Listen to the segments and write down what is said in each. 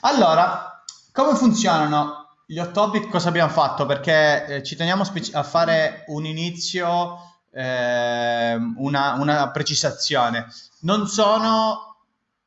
Allora, come funzionano gli hot topic? Cosa abbiamo fatto? Perché eh, ci teniamo a fare un inizio, eh, una, una precisazione. Non sono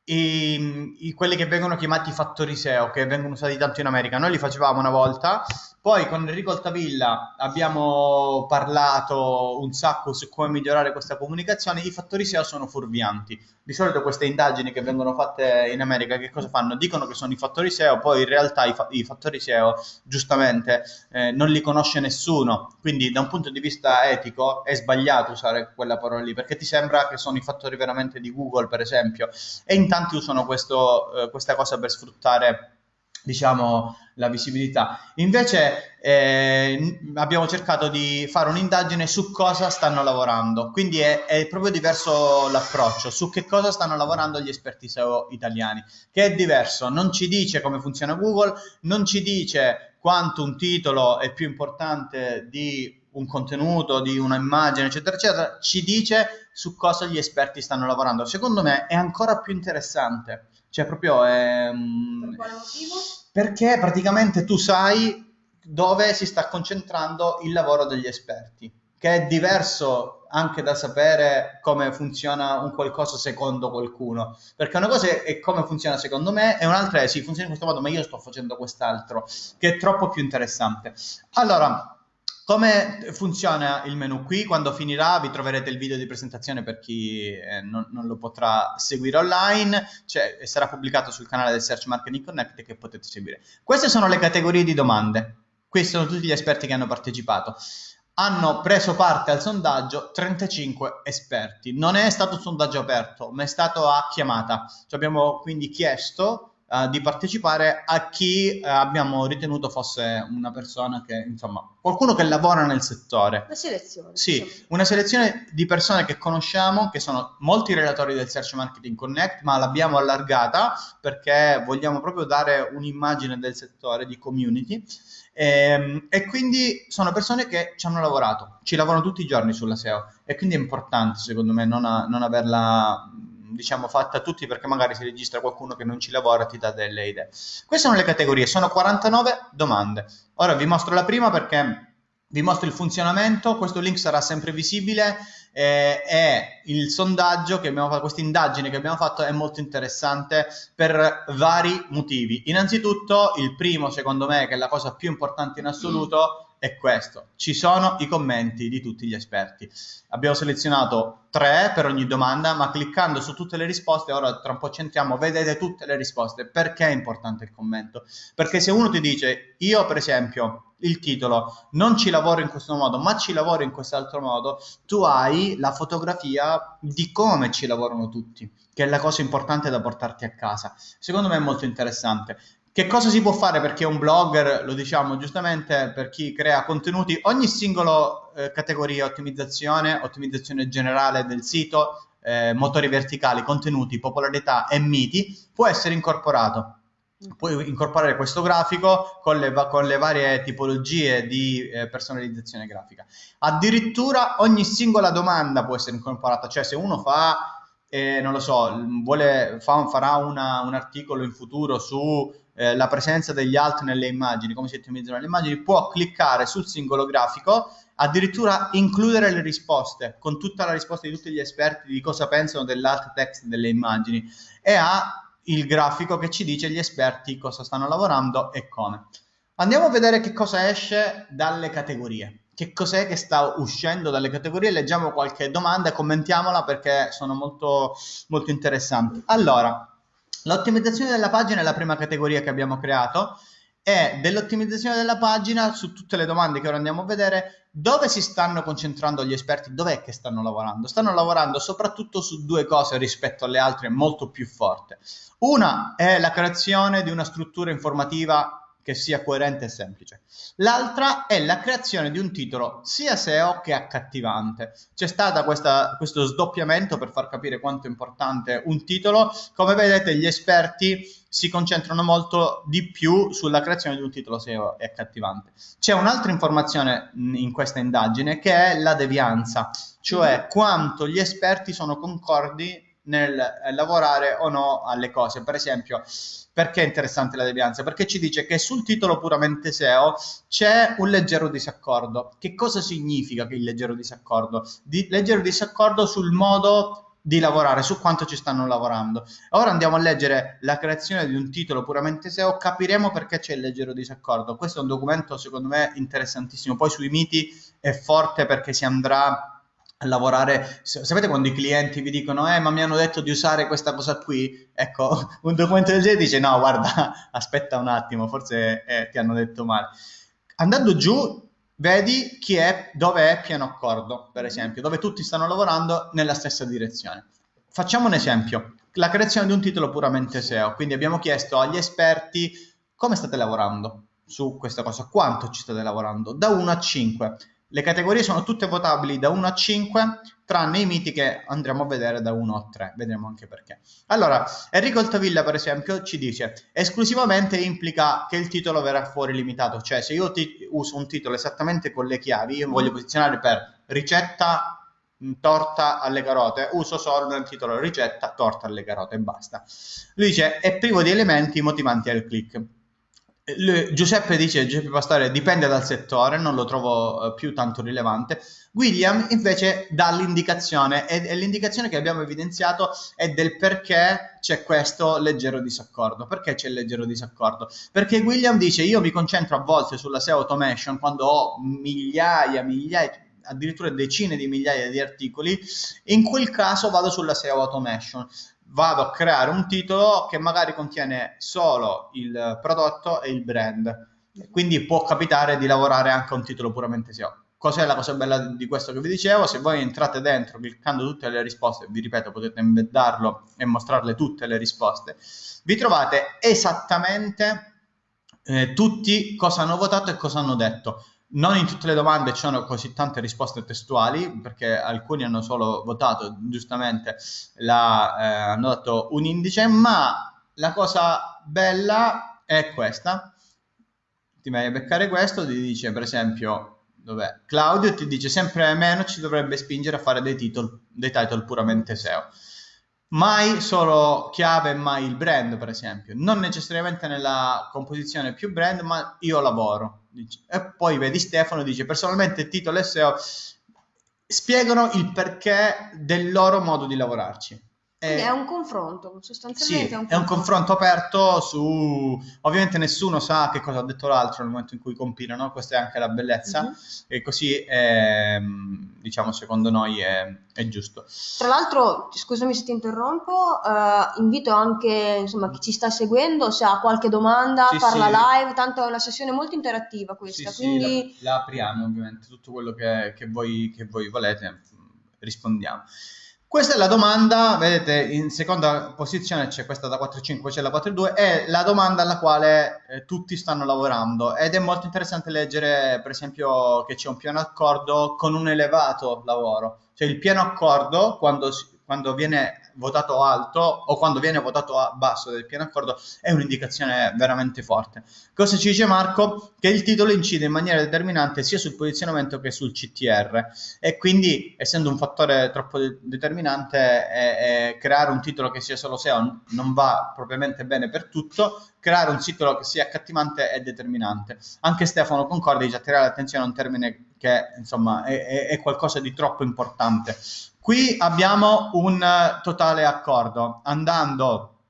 i, i, quelli che vengono chiamati fattori SEO, che vengono usati tanto in America. Noi li facevamo una volta, poi con Enrico Altavilla abbiamo parlato un sacco su come migliorare questa comunicazione. I fattori SEO sono fuorvianti. Di solito queste indagini che vengono fatte in America che cosa fanno? Dicono che sono i fattori SEO, poi in realtà i, fa- i fattori SEO giustamente eh, non li conosce nessuno. Quindi da un punto di vista etico è sbagliato usare quella parola lì perché ti sembra che sono i fattori veramente di Google, per esempio. E in tanti usano questo, eh, questa cosa per sfruttare diciamo la visibilità invece eh, abbiamo cercato di fare un'indagine su cosa stanno lavorando quindi è, è, proprio diverso l'approccio su che cosa stanno lavorando gli esperti SEO italiani che è diverso non ci dice come funziona Google non ci dice quanto un titolo è più importante di un contenuto, di un'immagine, eccetera, eccetera, ci dice su cosa gli esperti stanno lavorando. Secondo me è ancora più interessante. Cioè, proprio è... Mm, per quale motivo? Perché praticamente tu sai dove si sta concentrando il lavoro degli esperti, che è diverso anche da sapere come funziona un qualcosa secondo qualcuno. Perché una cosa è come funziona secondo me e un'altra è sì, funziona in questo modo, ma io sto facendo quest'altro, che è troppo più interessante. Allora, come funziona il menu qui? Quando finirà vi troverete il video di presentazione per chi eh, non, non, lo potrà seguire online, cioè, sarà pubblicato sul canale del Search Marketing Connect che potete seguire. Queste sono le categorie di domande, questi sono tutti gli esperti che hanno partecipato. Hanno preso parte al sondaggio 35 esperti, non è stato un sondaggio aperto, ma è stato a chiamata. Ci abbiamo quindi chiesto uh, di partecipare a chi uh, abbiamo ritenuto fosse una persona che, insomma, qualcuno che lavora nel settore. Una selezione. Sì, diciamo. una selezione di persone che conosciamo, che sono molti relatori del Search Marketing Connect, ma l'abbiamo allargata perché vogliamo proprio dare un'immagine del settore di community. E, ehm, e, quindi sono persone che ci hanno lavorato, ci lavorano tutti i giorni sulla SEO e quindi è importante secondo me non, a, non averla diciamo fatta a tutti perché magari si registra qualcuno che non ci lavora e ti dà delle idee. Queste sono le categorie, sono 49 domande. Ora vi mostro la prima perché vi mostro il funzionamento, questo link sarà sempre visibile eh, e il sondaggio che abbiamo fatto, questa indagine che abbiamo fatto è molto interessante per vari motivi. Innanzitutto il primo secondo me che è la cosa più importante in assoluto è questo. Ci sono i commenti di tutti gli esperti. Abbiamo selezionato tre per ogni domanda, ma cliccando su tutte le risposte, ora tra un po' centriamo, vedete tutte le risposte. Perché è importante il commento? Perché se uno ti dice, io per esempio, il titolo, non ci lavoro in questo modo, ma ci lavoro in quest'altro modo, tu hai la fotografia di come ci lavorano tutti che è la cosa importante da portarti a casa. Secondo me è molto interessante. Che cosa si può fare perché un blogger, lo diciamo giustamente, per chi crea contenuti, ogni singolo eh, categoria, ottimizzazione, ottimizzazione generale del sito, eh, motori verticali, contenuti, popolarità e miti, può essere incorporato. Puoi incorporare questo grafico con le, con le varie tipologie di eh, personalizzazione grafica. Addirittura ogni singola domanda può essere incorporata, cioè se uno fa, eh, non lo so, vuole, fa, farà una, un articolo in futuro su eh, presenza degli alt nelle immagini, come si ottimizzano le immagini, può cliccare sul singolo grafico, addirittura includere le risposte, con tutta la risposta di tutti gli esperti di cosa pensano dell'alt text delle immagini e ha il grafico che ci dice gli esperti cosa stanno lavorando e come. Andiamo a vedere che cosa esce dalle categorie. Che cos'è che sta uscendo dalle categorie? Leggiamo qualche domanda e commentiamola perché sono molto, molto interessanti. Allora, L'ottimizzazione della pagina è la prima categoria che abbiamo creato e dell'ottimizzazione della pagina su tutte le domande che ora andiamo a vedere dove si stanno concentrando gli esperti, dov'è che stanno lavorando? Stanno lavorando soprattutto su due cose rispetto alle altre molto più forti. Una è la creazione di una struttura informativa che sia coerente e semplice. L'altra è la creazione di un titolo sia SEO che accattivante. C'è stato questo sdoppiamento per far capire quanto è importante un titolo. Come vedete, gli esperti si concentrano molto di più sulla creazione di un titolo SEO e accattivante. C'è un'altra informazione in questa indagine che è la devianza, cioè quanto gli esperti sono concordi nel eh, lavorare o no alle cose. Per esempio, perché è interessante la devianza? Perché ci dice che sul titolo puramente SEO c'è un leggero disaccordo. Che cosa significa che il leggero disaccordo? Di, leggero disaccordo sul modo di lavorare, su quanto ci stanno lavorando. Ora andiamo a leggere la creazione di un titolo puramente SEO, capiremo perché c'è il leggero disaccordo. Questo è un documento secondo me interessantissimo. Poi sui miti è forte perché si andrà lavorare. Sapete quando i clienti vi dicono, eh, ma mi hanno detto di usare questa cosa qui? Ecco, un documento del genere dice, no, guarda, aspetta un attimo, forse eh, ti hanno detto male. Andando giù, vedi chi è, dove è pieno accordo, per esempio, dove tutti stanno lavorando nella stessa direzione. Facciamo un esempio, la creazione di un titolo puramente SEO, quindi abbiamo chiesto agli esperti come state lavorando su questa cosa, quanto ci state lavorando, da 1 a 5. Le categorie sono tutte votabili da 1 a 5, tranne i miti che andremo a vedere da 1 a 3, vedremo anche perché. Allora, Enrico Altavilla, per esempio, ci dice esclusivamente implica che il titolo verrà fuori limitato, cioè se io uso un titolo esattamente con le chiavi, io voglio posizionare per ricetta torta alle carote, uso solo nel titolo ricetta torta alle carote e basta. Lui dice è privo di elementi motivanti al click. Giuseppe dice, Giuseppe Pastore, dipende dal settore, non lo trovo uh, più tanto rilevante. William invece dà l'indicazione e, e, l'indicazione che abbiamo evidenziato è del perché c'è questo leggero disaccordo. Perché c'è il leggero disaccordo? Perché William dice io mi concentro a volte sulla SEO automation quando ho migliaia, migliaia, addirittura decine di migliaia di articoli, in quel caso vado sulla SEO automation vado a creare un titolo che magari contiene solo il prodotto e il brand. Quindi può capitare di lavorare anche a un titolo puramente SEO. Cos'è la cosa bella di questo che vi dicevo? Se voi entrate dentro cliccando tutte le risposte, vi ripeto, potete embeddarlo e mostrarle tutte le risposte, vi trovate esattamente eh, tutti cosa hanno votato e cosa hanno detto non in tutte le domande ci sono così tante risposte testuali, perché alcuni hanno solo votato giustamente, la, eh, hanno dato un indice, ma la cosa bella è questa. Ti vai a beccare questo, ti dice per esempio, dov'è? Claudio ti dice sempre meno ci dovrebbe spingere a fare dei, titoli, dei title puramente SEO mai solo chiave, mai il brand, per esempio. Non necessariamente nella composizione più brand, ma io lavoro. E poi vedi Stefano dice personalmente titolo e SEO spiegano il perché del loro modo di lavorarci. Quindi è un confronto, sostanzialmente sì, è un confronto. è un confronto aperto su... Ovviamente nessuno sa che cosa ha detto l'altro nel momento in cui compilano, questa è anche la bellezza, mm-hmm. e così, è, ehm, diciamo, secondo noi è, è, giusto. Tra l'altro, scusami se ti interrompo, uh, invito anche insomma, chi ci sta seguendo, se ha qualche domanda, sì, farla sì. live, tanto è una sessione molto interattiva questa, quindi... la, la, apriamo ovviamente, tutto quello che, che, voi, che voi volete rispondiamo. Questa è la domanda, vedete in seconda posizione c'è questa da 4.5, c'è la 4.2, è la domanda alla quale eh, tutti stanno lavorando ed è molto interessante leggere per esempio che c'è un piano accordo con un elevato lavoro, cioè il pieno accordo quando, quando viene votato alto o quando viene votato basso del pieno accordo è un'indicazione veramente forte. Cosa ci dice Marco? Che il titolo incide in maniera determinante sia sul posizionamento che sul CTR e quindi essendo un fattore troppo de- determinante eh, eh, creare un titolo che sia solo SEO non va propriamente bene per tutto, creare un titolo che sia accattivante è determinante. Anche Stefano Concordi dice attirare l'attenzione a un termine che insomma è, è, è qualcosa di troppo importante. Qui abbiamo un totale accordo. Andando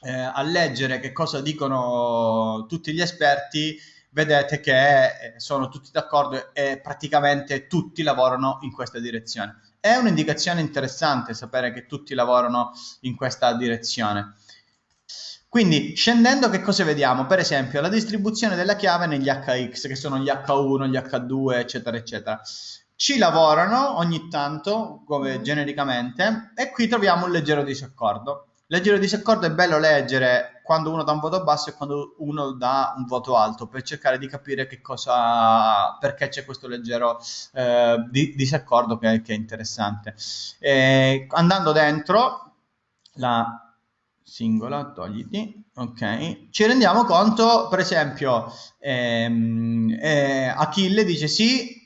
eh, a leggere che cosa dicono tutti gli esperti, vedete che eh, sono tutti d'accordo e praticamente tutti lavorano in questa direzione. È un'indicazione interessante sapere che tutti lavorano in questa direzione. Quindi scendendo che cosa vediamo? Per esempio la distribuzione della chiave negli HX, che sono gli H1, gli H2, eccetera, eccetera ci lavorano ogni tanto, come genericamente, e qui troviamo un leggero disaccordo. Leggero disaccordo è bello leggere quando uno dà un voto basso e quando uno dà un voto alto per cercare di capire che cosa, perché c'è questo leggero eh, di, disaccordo che, che, è interessante. E andando dentro la singola, togliti, ok, ci rendiamo conto, per esempio, ehm, eh, Achille dice sì,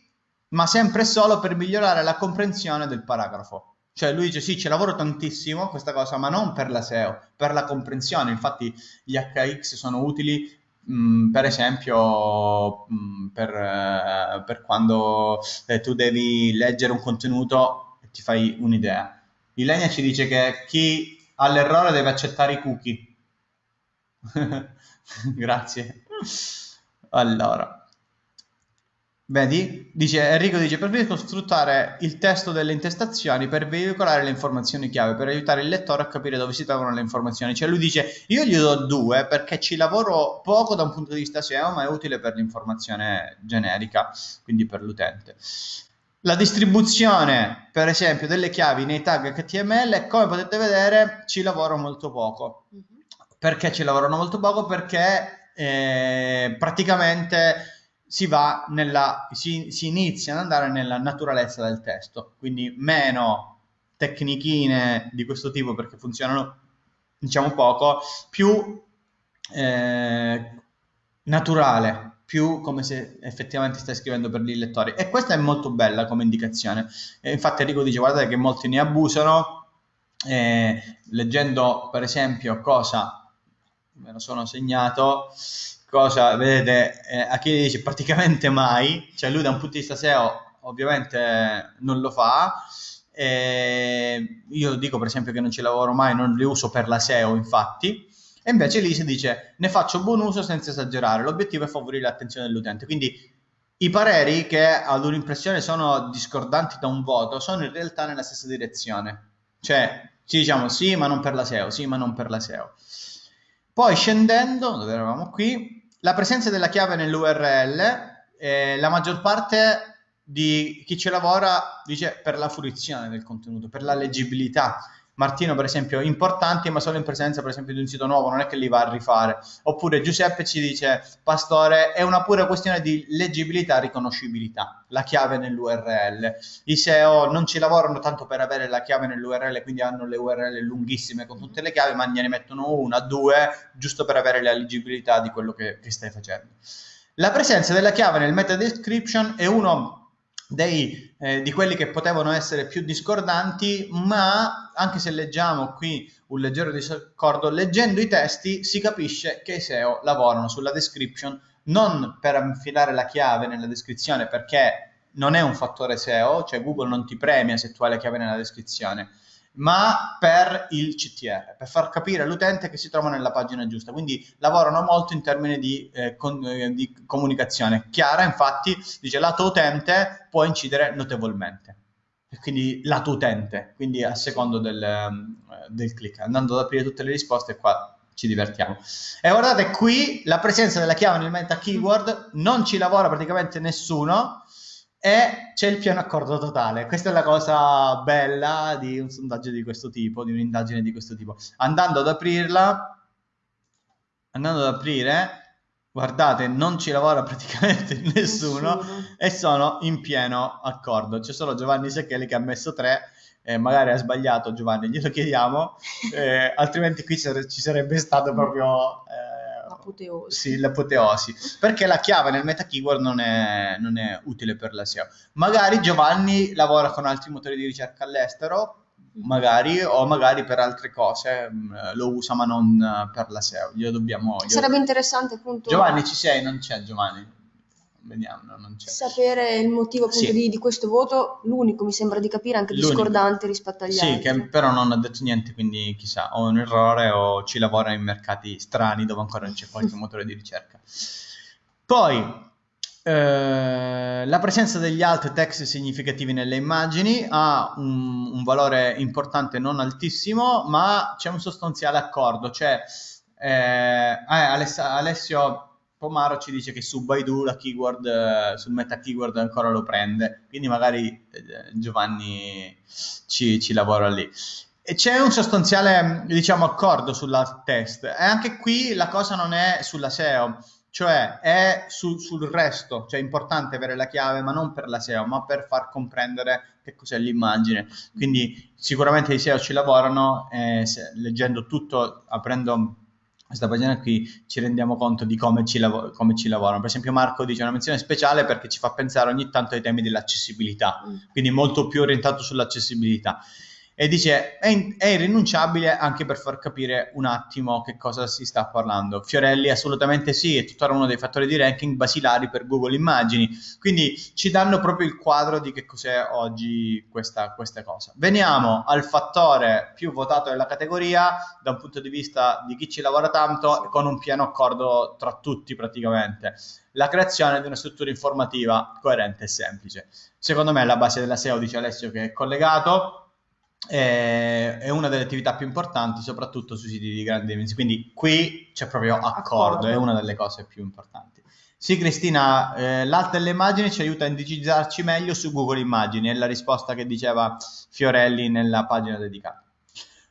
ma sempre e solo per migliorare la comprensione del paragrafo. Cioè lui dice sì, ci lavoro tantissimo questa cosa, ma non per la SEO, per la comprensione. Infatti gli HX sono utili mh, mm, per esempio mh, mm, per, eh, per, quando eh, tu devi leggere un contenuto e ti fai un'idea. Ilenia ci dice che chi ha l'errore deve accettare i cookie. Grazie. Allora, Vedi? Dice, Enrico dice, preferisco sfruttare il testo delle intestazioni per veicolare le informazioni chiave, per aiutare il lettore a capire dove si trovano le informazioni. Cioè lui dice, io gli do due perché ci lavoro poco da un punto di vista SEO, ma è utile per l'informazione generica, quindi per l'utente. La distribuzione, per esempio, delle chiavi nei tag HTML, come potete vedere, ci lavoro molto poco. Mhm. Perché ci lavorano molto poco? Perché eh, praticamente si va nella, si, si inizia ad andare nella naturalezza del testo, quindi meno tecnichine di questo tipo perché funzionano diciamo poco, più eh, naturale, più come se effettivamente stai scrivendo per gli lettori. E questa è molto bella come indicazione. E infatti Enrico dice guardate che molti ne abusano, eh, leggendo per esempio cosa, me lo sono segnato, cosa, vedete, eh, Achille dice praticamente mai, cioè lui da un punto di vista SEO ovviamente non lo fa, e io dico per esempio che non ci lavoro mai, non li uso per la SEO infatti, e invece Lise dice ne faccio buon uso senza esagerare, l'obiettivo è favorire l'attenzione dell'utente, quindi i pareri che ad un'impressione sono discordanti da un voto sono in realtà nella stessa direzione, cioè ci diciamo sì ma non per la SEO, sì ma non per la SEO. Poi scendendo, dove eravamo qui, la presenza della chiave nell'URL, eh, la maggior parte di chi ci lavora dice per la fruizione del contenuto, per la leggibilità. Martino, per esempio, importanti, ma solo in presenza, per esempio, di un sito nuovo, non è che li va a rifare. Oppure Giuseppe ci dice, Pastore, è una pura questione di leggibilità e riconoscibilità, la chiave nell'URL. I SEO non ci lavorano tanto per avere la chiave nell'URL, quindi hanno le URL lunghissime con tutte le chiavi, ma ne mettono una, due, giusto per avere la leggibilità di quello che, che stai facendo. La presenza della chiave nel meta description è uno dei, eh, di quelli che potevano essere più discordanti, ma anche se leggiamo qui un leggero disaccordo, leggendo i testi si capisce che i SEO lavorano sulla description non per infilare la chiave nella descrizione perché non è un fattore SEO, cioè Google non ti premia se tu hai la chiave nella descrizione, ma per il CTR, per far capire all'utente che si trova nella pagina giusta. Quindi lavorano molto in termini di, eh, con, eh, di comunicazione. Chiara, infatti, dice lato utente può incidere notevolmente. Quindi lato utente, quindi a secondo del, ehm, del click. Andando ad aprire tutte le risposte qua ci divertiamo. E guardate qui la presenza della chiave nel meta keyword non ci lavora praticamente nessuno e c'è il pieno accordo totale. Questa è la cosa bella di un sondaggio di questo tipo, di un'indagine di questo tipo. Andando ad aprirla, andando ad aprire, guardate, non ci lavora praticamente nessuno, nessuno. e sono in pieno accordo. C'è solo Giovanni Seccheli che ha messo tre, eh, magari ha sbagliato Giovanni, glielo chiediamo, eh, altrimenti qui ci sarebbe stato proprio... Eh, l'apoteosi. Sì, l'apoteosi. Perché la chiave nel meta keyword non è, non è utile per la SEO. Magari Giovanni lavora con altri motori di ricerca all'estero. Magari o magari per altre cose mm, lo usa ma non per la SEO. Glielo dobbiamo. Glielo... Sarebbe interessante appunto. Giovanni ci sei? Non c'è Giovanni vediamo, non c'è. Sapere il motivo appunto sì. di, di, questo voto, l'unico mi sembra di capire, anche l'unico. discordante rispetto agli sì, altri. Sì, che però non ha detto niente, quindi chissà, o un errore o ci lavora in mercati strani dove ancora c'è qualche motore di ricerca. Poi, eh, la presenza degli alt text significativi nelle immagini ha un, un, valore importante, non altissimo, ma c'è un sostanziale accordo, cioè eh, eh Alessio Pomaro ci dice che su Baidu la keyword, eh, sul meta keyword ancora lo prende, quindi magari Giovanni ci, ci lavora lì. E c'è un sostanziale, diciamo, accordo sulla test. E anche qui la cosa non è sulla SEO, cioè è su, sul resto. Cioè è importante avere la chiave, ma non per la SEO, ma per far comprendere che cos'è l'immagine. Quindi sicuramente i SEO ci lavorano, eh, se, leggendo tutto, aprendo questa pagina qui ci rendiamo conto di come ci, lav- come ci, lavorano. Per esempio Marco dice una menzione speciale perché ci fa pensare ogni tanto ai temi dell'accessibilità, mm. quindi molto più orientato sull'accessibilità. E dice è, è, irrinunciabile anche per far capire un attimo che cosa si sta parlando. Fiorelli assolutamente sì, è tuttora uno dei fattori di ranking basilari per Google Immagini, quindi ci danno proprio il quadro di che cos'è oggi questa, questa cosa. Veniamo al fattore più votato della categoria da un punto di vista di chi ci lavora tanto con un pieno accordo tra tutti praticamente. La creazione di una struttura informativa coerente e semplice. Secondo me la base della SEO, dice Alessio, che è collegato, è, è una delle attività più importanti, soprattutto sui siti di grandi dimensioni. Quindi qui c'è proprio accordo, accordo. è una delle cose più importanti. Sì, Cristina, eh, l'alta delle immagini ci aiuta a indicizzarci meglio su Google Immagini, è la risposta che diceva Fiorelli nella pagina dedicata.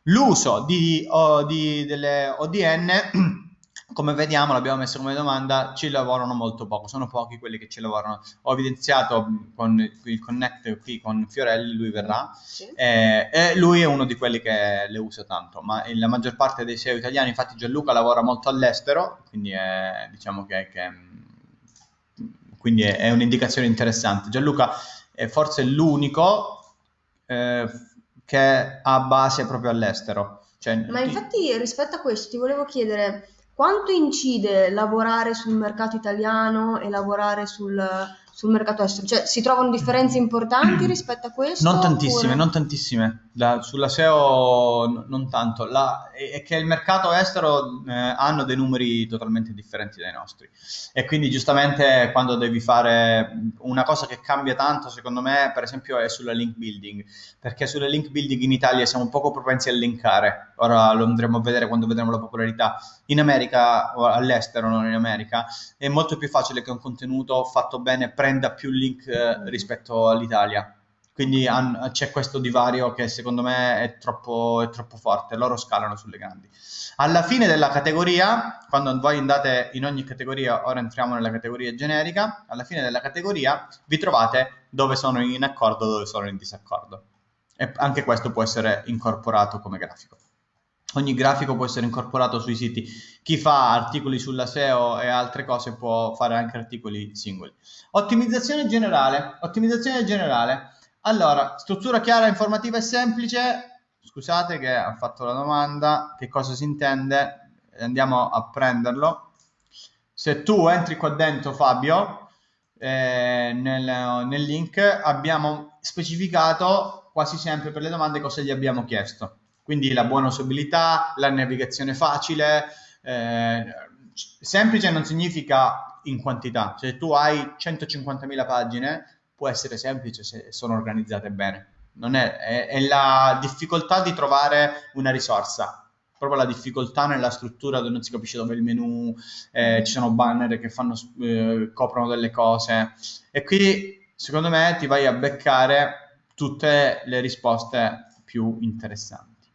L'uso di, o, di, delle ODN come vediamo, l'abbiamo messo come domanda, ci lavorano molto poco, sono pochi quelli che ci lavorano. Ho evidenziato con il connect qui con Fiorelli, lui verrà, sì. eh, e lui è uno di quelli che le usa tanto, ma la maggior parte dei SEO italiani, infatti Gianluca lavora molto all'estero, quindi è, diciamo che, che quindi è, è, un'indicazione interessante. Gianluca è forse l'unico eh, che ha base proprio all'estero. Cioè, ma infatti rispetto a questo ti volevo chiedere quanto incide lavorare sul mercato italiano e lavorare sul, sul mercato estero? Cioè, si trovano differenze importanti rispetto a questo? Non tantissime, oppure... non tantissime. La, sulla SEO non tanto. La, è, che il mercato estero eh, hanno dei numeri totalmente differenti dai nostri. E quindi giustamente quando devi fare una cosa che cambia tanto, secondo me, per esempio, è sulla link building. Perché sulle link building in Italia siamo poco propensi a linkare. Ora lo andremo a vedere quando vedremo la popolarità. In America, o all'estero, non in America, è molto più facile che un contenuto fatto bene prenda più link eh, rispetto all'Italia. Quindi han, c'è questo divario che secondo me è troppo, è troppo, forte, loro scalano sulle grandi. Alla fine della categoria, quando voi andate in ogni categoria, ora entriamo nella categoria generica, alla fine della categoria vi trovate dove sono in accordo, dove sono in disaccordo. E anche questo può essere incorporato come grafico ogni grafico può essere incorporato sui siti. Chi fa articoli sulla SEO e altre cose può fare anche articoli singoli. Ottimizzazione generale. Ottimizzazione generale. Allora, struttura chiara, informativa e semplice. Scusate che ho fatto la domanda, che cosa si intende? Andiamo a prenderlo. Se tu entri qua dentro, Fabio, eh, nel, nel link abbiamo specificato quasi sempre per le domande cosa gli abbiamo chiesto quindi la buona usabilità, la navigazione facile, eh, semplice non significa in quantità, se tu hai 150.000 pagine può essere semplice se sono organizzate bene, è, è, è la difficoltà di trovare una risorsa, proprio la difficoltà nella struttura dove non si capisce dove è il menu, eh, ci sono banner che fanno, eh, coprono delle cose e qui secondo me ti vai a beccare tutte le risposte più interessanti.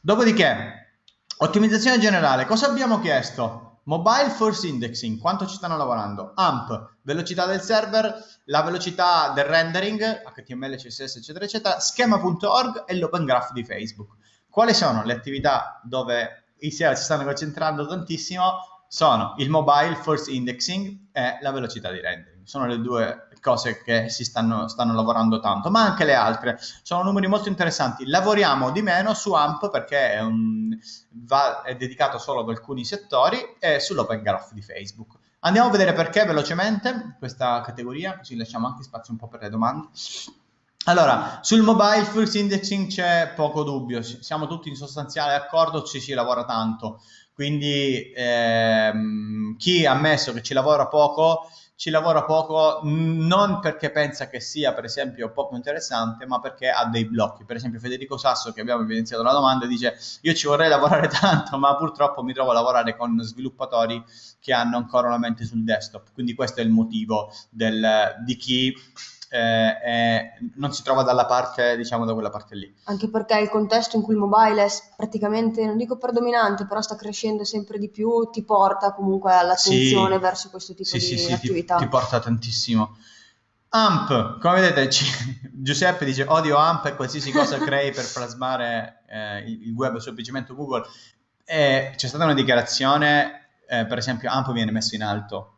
Dopodiché, ottimizzazione generale, cosa abbiamo chiesto? Mobile Force Indexing, quanto ci stanno lavorando? AMP, velocità del server, la velocità del rendering, HTML, CSS, eccetera, eccetera, schema.org e l'open graph di Facebook. Quali sono le attività dove i SEO si stanno concentrando tantissimo? Sono il mobile force indexing e la velocità di rendering. Sono le due cose che si stanno, stanno lavorando tanto, ma anche le altre. Sono numeri molto interessanti. Lavoriamo di meno su AMP perché è, un, va, è dedicato solo ad alcuni settori e sull'open graph di Facebook. Andiamo a vedere perché velocemente questa categoria, così lasciamo anche spazio un po' per le domande. Allora, sul mobile first indexing c'è poco dubbio, siamo tutti in sostanziale accordo, ci si lavora tanto, quindi ehm, chi ha ammesso che ci lavora poco ci lavora poco non perché pensa che sia per esempio poco interessante ma perché ha dei blocchi. Per esempio Federico Sasso che abbiamo evidenziato la domanda dice io ci vorrei lavorare tanto ma purtroppo mi trovo a lavorare con sviluppatori che hanno ancora una mente sul desktop. Quindi questo è il motivo del, di chi eh, non si trova dalla parte, diciamo, da quella parte lì. Anche perché il contesto in cui il mobile è praticamente, non dico predominante, però sta crescendo sempre di più, ti porta comunque all'attenzione sì, verso questo tipo sì, di sì, attività. Ti, ti porta tantissimo. AMP, come vedete, ci, Giuseppe dice odio AMP e qualsiasi cosa crei per plasmare eh, il web semplicemente Google. E c'è stata una dichiarazione, eh, per esempio, AMP viene messo in alto,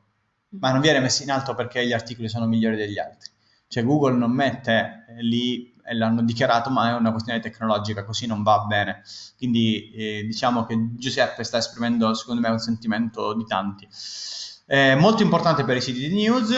ma non viene messo in alto perché gli articoli sono migliori degli altri. Cioè Google non mette lì e l'hanno dichiarato, ma è una questione tecnologica, così non va bene. Quindi eh, diciamo che Giuseppe sta esprimendo, secondo me, un sentimento di tanti. Eh, molto importante per i siti di news.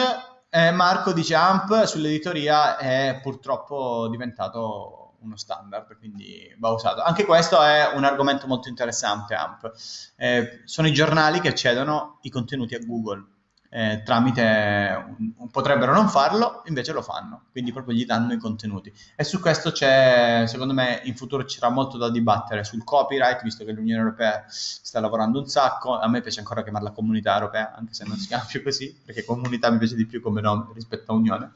Eh, Marco dice AMP sull'editoria è purtroppo diventato uno standard, quindi va usato. Anche questo è un argomento molto interessante, AMP. Eh, sono i giornali che cedono i contenuti a Google eh, tramite potrebbero non farlo, invece lo fanno, quindi proprio gli danno i contenuti. E su questo c'è, secondo me, in futuro ci sarà molto da dibattere sul copyright, visto che l'Unione Europea sta lavorando un sacco. A me piace ancora chiamarla comunità europea, anche se non si chiama più così, perché comunità mi piace di più come nome rispetto a Unione.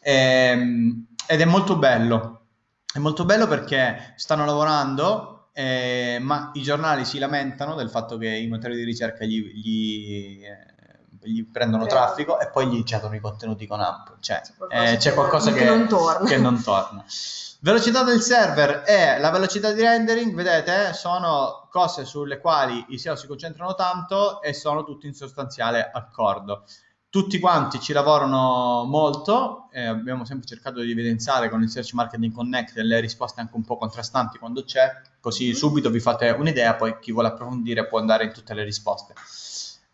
E, ehm, ed è molto bello, è molto bello perché stanno lavorando eh, ma i giornali si lamentano del fatto che i motori di ricerca gli, gli eh, gli prendono Credo. traffico e poi gli cedono i contenuti con AMP. Cioè, c'è qualcosa, eh, qualcosa che, che, non torna. che, non torna. Velocità del server e la velocità di rendering, vedete, sono cose sulle quali i SEO si concentrano tanto e sono tutti in sostanziale accordo. Tutti quanti ci lavorano molto, eh, abbiamo sempre cercato di evidenziare con il Search Marketing Connect le risposte anche un po' contrastanti quando c'è, così subito vi fate un'idea, poi chi vuole approfondire può andare in tutte le risposte.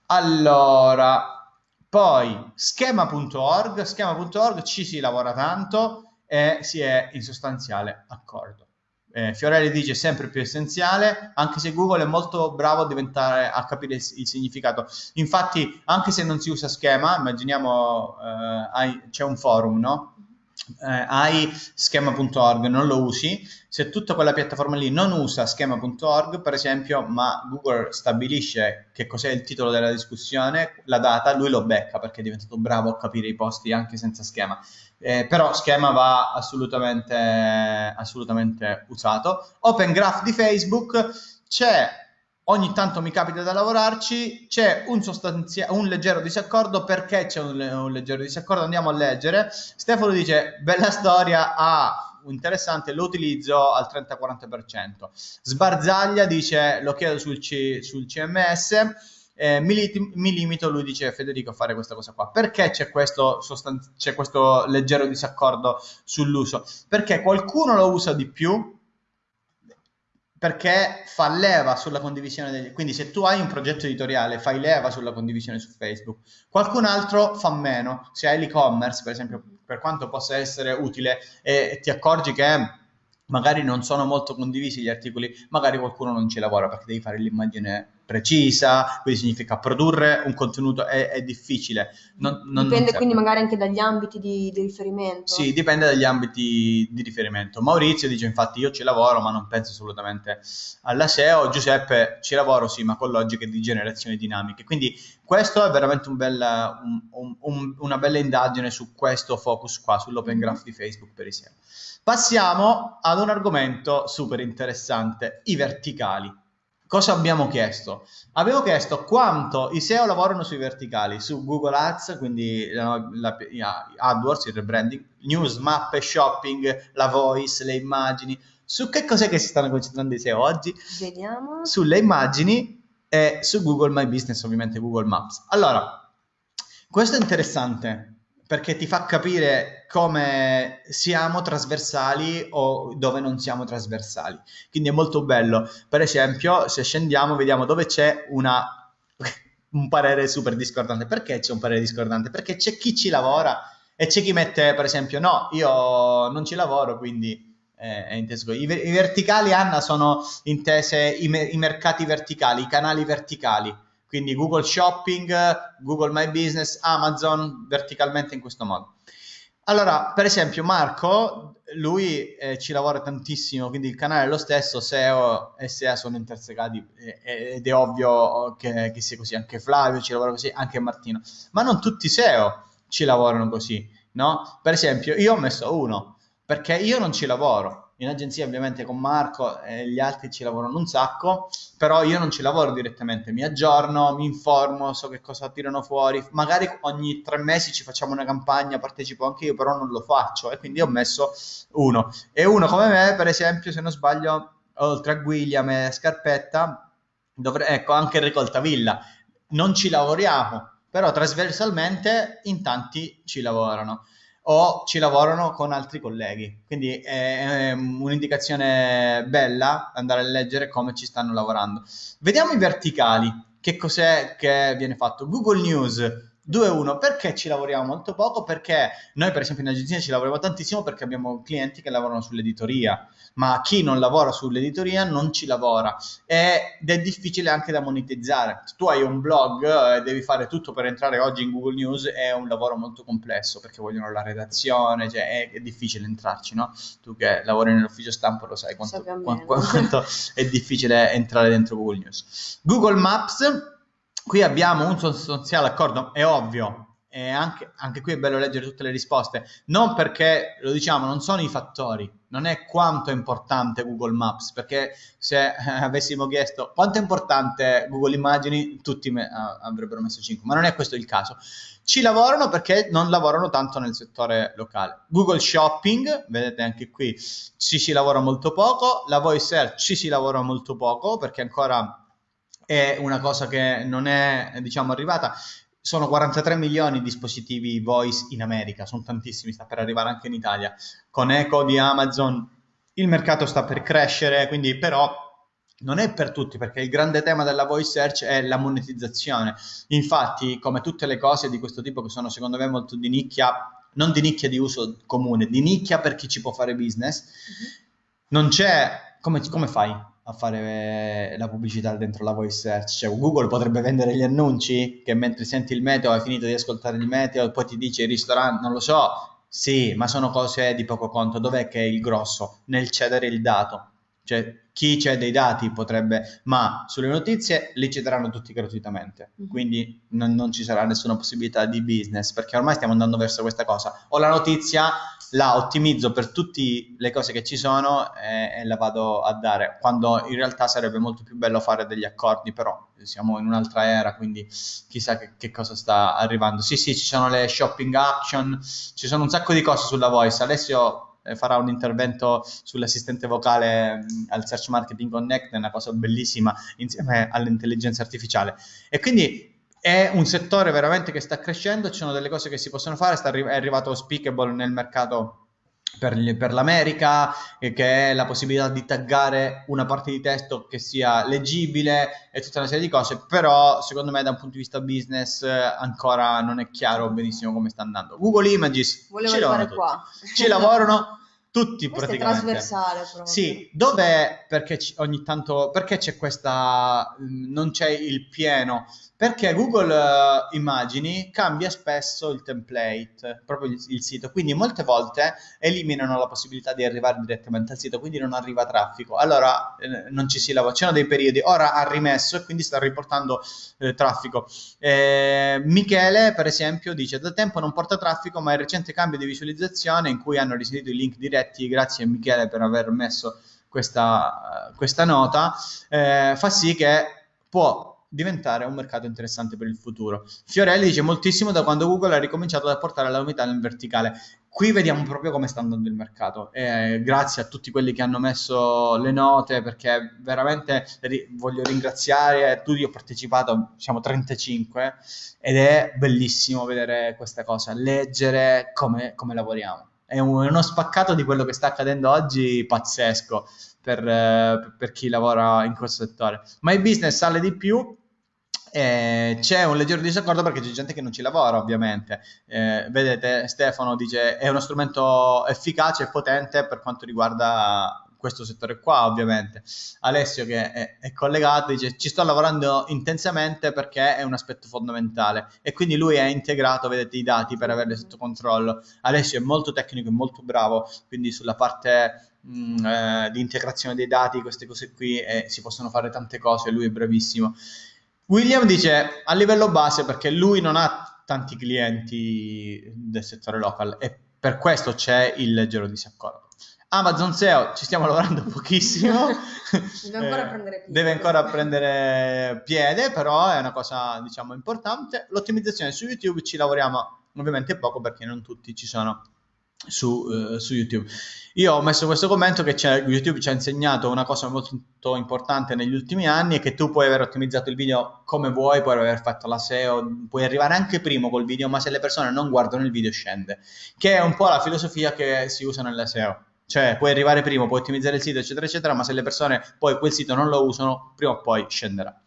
Allora, poi schema.org, schema.org ci si lavora tanto e si è in sostanziale accordo. Eh, Fiorelli dice sempre più essenziale, anche se Google è molto bravo a, diventare, a capire il, il significato. Infatti, anche se non si usa schema, immaginiamo eh, c'è un forum, no? Eh, hai schema.org, non lo usi, se tutta quella piattaforma lì non usa schema.org, per esempio, ma Google stabilisce che cos'è il titolo della discussione, la data, lui lo becca perché è diventato bravo a capire i posti anche senza schema. Eh, però schema va assolutamente, assolutamente usato. Open Graph di Facebook c'è ogni tanto mi capita da lavorarci, c'è un, un leggero disaccordo, perché c'è un, un, leggero disaccordo? Andiamo a leggere. Stefano dice, bella storia, ah, interessante, lo utilizzo al 30-40%. Sbarzaglia dice, lo chiedo sul, C- sul CMS. Eh, mi, li- mi, limito, lui dice Federico, a fare questa cosa qua. Perché c'è questo, questo leggero disaccordo sull'uso? Perché qualcuno lo usa di più, perché fa leva sulla condivisione degli... Quindi se tu hai un progetto editoriale, fai leva sulla condivisione su Facebook. Qualcun altro fa meno. Se hai l'e-commerce, per esempio, per quanto possa essere utile e ti accorgi che magari non sono molto condivisi gli articoli, magari qualcuno non ci lavora perché devi fare l'immagine precisa, quindi significa produrre un contenuto è, è difficile. Non, non, dipende non quindi magari anche dagli ambiti di, di, riferimento. Sì, dipende dagli ambiti di riferimento. Maurizio dice infatti io ci lavoro ma non penso assolutamente alla SEO, Giuseppe ci lavoro sì ma con logiche di generazione dinamiche. Quindi questo è veramente un bel, un, un, una bella indagine su questo focus qua, sull'open graph di Facebook per i SEO. Passiamo ad un argomento super interessante, i verticali cosa abbiamo chiesto? Abbiamo chiesto quanto i SEO lavorano sui verticali, su Google Ads, quindi la, la, AdWords, il rebranding, news, mappe, shopping, la voice, le immagini. Su che cos'è che si stanno concentrando i SEO oggi? Vediamo. Sulle immagini e su Google My Business, ovviamente Google Maps. Allora, questo è interessante perché ti fa capire come siamo trasversali o dove non siamo trasversali. Quindi è molto bello. Per esempio, se scendiamo, vediamo dove c'è una, un parere super discordante. Perché c'è un parere discordante? Perché c'è chi ci lavora e c'è chi mette, per esempio, no, io non ci lavoro, quindi eh, è inteso. I, I, verticali, Anna, sono intese i, i mercati verticali, i canali verticali quindi Google Shopping, Google My Business, Amazon verticalmente in questo modo. Allora, per esempio, Marco, lui eh, ci lavora tantissimo, quindi il canale è lo stesso, SEO e SEA sono intersecati eh, ed è ovvio che, che, sia così. Anche Flavio ci lavora così, anche Martino. Ma non tutti i SEO ci lavorano così, no? Per esempio, io ho messo uno, perché io non ci lavoro in agenzia ovviamente con Marco e gli altri ci lavorano un sacco, però io non ci lavoro direttamente, mi aggiorno, mi informo, so che cosa tirano fuori, magari ogni tre mesi ci facciamo una campagna, partecipo anche io, però non lo faccio e quindi ho messo uno. E uno come me, per esempio, se non sbaglio, oltre a William e Scarpetta, dovre- ecco anche Ricolta Villa, non ci lavoriamo, però trasversalmente in tanti ci lavorano. O ci lavorano con altri colleghi. Quindi è, è un'indicazione bella andare a leggere come ci stanno lavorando. Vediamo i verticali. Che cos'è che viene fatto? Google News 2-1, perché ci lavoriamo molto poco? Perché noi per esempio in agenzia ci lavoriamo tantissimo perché abbiamo clienti che lavorano sull'editoria, ma chi non lavora sull'editoria non ci lavora ed è difficile anche da monetizzare. Se tu hai un blog e devi fare tutto per entrare oggi in Google News è un lavoro molto complesso perché vogliono la redazione, cioè è, è difficile entrarci, no? Tu che lavori nell'ufficio stampa lo sai quanto, quanto, quanto è difficile entrare dentro Google News. Google Maps Qui abbiamo un sostanziale accordo, è ovvio, e anche, anche, qui è bello leggere tutte le risposte, non perché, lo diciamo, non sono i fattori, non è quanto è importante Google Maps, perché se eh, avessimo chiesto quanto è importante Google Immagini, tutti me, uh, avrebbero messo 5, ma non è questo il caso. Ci lavorano perché non lavorano tanto nel settore locale. Google Shopping, vedete anche qui, ci si lavora molto poco, la voice search ci si lavora molto poco perché ancora è una cosa che non è, diciamo, arrivata. Sono 43 milioni di dispositivi voice in America, sono tantissimi, sta per arrivare anche in Italia. Con Echo di Amazon il mercato sta per crescere, quindi però non è per tutti perché il grande tema della voice search è la monetizzazione. Infatti, come tutte le cose di questo tipo che sono secondo me molto di nicchia, non di nicchia di uso comune, di nicchia per chi ci può fare business, mm-hmm. non c'è come, come fai? A fare la pubblicità dentro la voice search. Cioè, Google potrebbe vendere gli annunci che mentre senti il meteo hai finito di ascoltare il meteo e poi ti dice il ristorante, non lo so. Sì, ma sono cose di poco conto. Dov'è che è il grosso? Nel cedere il dato. Cioè, chi cede i dati potrebbe, ma sulle notizie li cederanno tutti gratuitamente, mm-hmm. quindi non, non, ci sarà nessuna possibilità di business, perché ormai stiamo andando verso questa cosa. O la notizia la ottimizzo per tutte le cose che ci sono e, e, la vado a dare, quando in realtà sarebbe molto più bello fare degli accordi, però siamo in un'altra era, quindi chissà che, che cosa sta arrivando. Sì, sì, ci sono le shopping action, ci sono un sacco di cose sulla voice. Alessio eh, farà un intervento sull'assistente vocale mh, al Search Marketing Connect, è una cosa bellissima insieme all'intelligenza artificiale. E quindi è un settore veramente che sta crescendo, ci sono delle cose che si possono fare, arri- è arrivato Speakable nel mercato per, gli, per, l'America, eh, che è la possibilità di taggare una parte di testo che sia leggibile e tutta una serie di cose, però secondo me da un punto di vista business eh, ancora non è chiaro benissimo come sta andando. Google Images Volevo ci lavorano, qua. ci lavorano tutti Questo praticamente. è trasversale proprio. Sì, dove perché ogni tanto perché c'è questa non c'è il pieno perché Google uh, Immagini cambia spesso il template, proprio il, il, sito, quindi molte volte eliminano la possibilità di arrivare direttamente al sito, quindi non arriva traffico. Allora eh, non ci si lavora, c'erano dei periodi, ora ha rimesso e quindi sta riportando eh, traffico. Eh, Michele, per esempio, dice da tempo non porta traffico, ma il recente cambio di visualizzazione in cui hanno risalito i link diretti, grazie a Michele per aver messo questa, questa nota, eh, fa sì che può diventare un mercato interessante per il futuro. Fiorelli dice moltissimo da quando Google ha ricominciato ad apportare la novità nel verticale. Qui vediamo proprio come sta andando il mercato. E grazie a tutti quelli che hanno messo le note, perché veramente ri- voglio ringraziare tutti. Ho partecipato, siamo 35 ed è bellissimo vedere questa cosa, leggere come, come lavoriamo. È, un, è, uno spaccato di quello che sta accadendo oggi pazzesco per, eh, per chi lavora in questo settore. Ma il business sale di più eh, c'è un leggero disaccordo perché c'è gente che non ci lavora, ovviamente. Eh, vedete, Stefano dice è uno strumento efficace e potente per quanto riguarda questo settore qua, ovviamente. Alessio, che è, è, collegato, dice ci sto lavorando intensamente perché è un aspetto fondamentale e quindi lui è integrato, vedete, i dati per averli sotto controllo. Alessio è molto tecnico e molto bravo, quindi sulla parte mh, mm, eh, di integrazione dei dati, queste cose qui, eh, si possono fare tante cose, lui è bravissimo. William dice a livello base perché lui non ha tanti clienti del settore local e per questo c'è il leggero disaccordo. Amazon SEO ci stiamo lavorando pochissimo. deve ancora eh, prendere piede. Deve ancora prendere piede, però è una cosa diciamo importante. L'ottimizzazione su YouTube ci lavoriamo ovviamente poco perché non tutti ci sono su, uh, su, YouTube. Io ho messo questo commento che YouTube ci ha insegnato una cosa molto importante negli ultimi anni è che tu puoi aver ottimizzato il video come vuoi, puoi aver fatto la SEO, puoi arrivare anche primo col video, ma se le persone non guardano il video scende, che è un po' la filosofia che si usa nella SEO. Cioè, puoi arrivare primo, puoi ottimizzare il sito, eccetera, eccetera, ma se le persone poi quel sito non lo usano, prima o poi scenderà.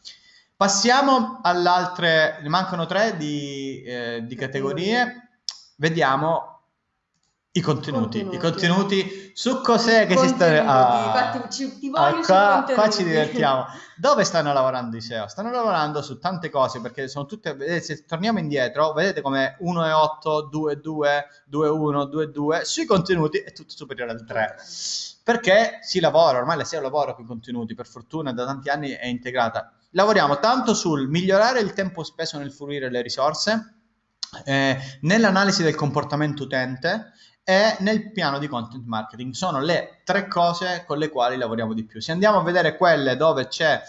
Passiamo all'altre, ne mancano tre di, eh, di categorie. Vediamo i contenuti, contenuti, i contenuti su cos'è che si sta... Ah, ci, ti ah, qua, qua, ci divertiamo. Dove stanno lavorando i SEO? Stanno lavorando su tante cose perché sono tutte... Vedete, se torniamo indietro, vedete come 1,8, 2,2, 2,1, 2,2, sui contenuti è tutto superiore al 3. Perché si lavora, ormai la SEO lavora con i contenuti, per fortuna da tanti anni è integrata. Lavoriamo tanto sul migliorare il tempo speso nel fruire le risorse, eh, nell'analisi del comportamento utente, e nel piano di content marketing. Sono le tre cose con le quali lavoriamo di più. Se andiamo a vedere quelle dove c'è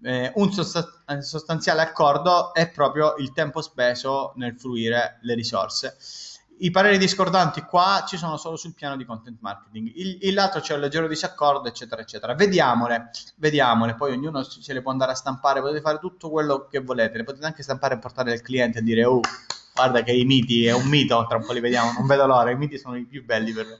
eh, un sostanziale accordo, è proprio il tempo speso nel fruire le risorse. I pareri discordanti qua ci sono solo sul piano di content marketing, il, il lato c'è un leggero disaccordo, eccetera, eccetera. Vediamole, vediamole, poi ognuno se le può andare a stampare, potete fare tutto quello che volete, le potete anche stampare e portare al cliente e dire, oh, guarda che i miti è un mito, tra un po' li vediamo, non vedo l'ora, i miti sono i più belli per me.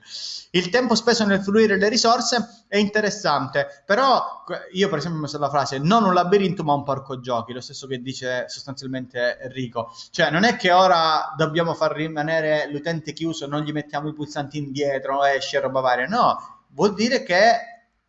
Il tempo speso nel fruire le risorse è interessante, però io per esempio ho messo la frase non un labirinto ma un parco giochi, lo stesso che dice sostanzialmente Enrico, cioè non è che ora dobbiamo far rimanere l'utente chiuso, non gli mettiamo i pulsanti indietro, esce roba varia, no, vuol dire che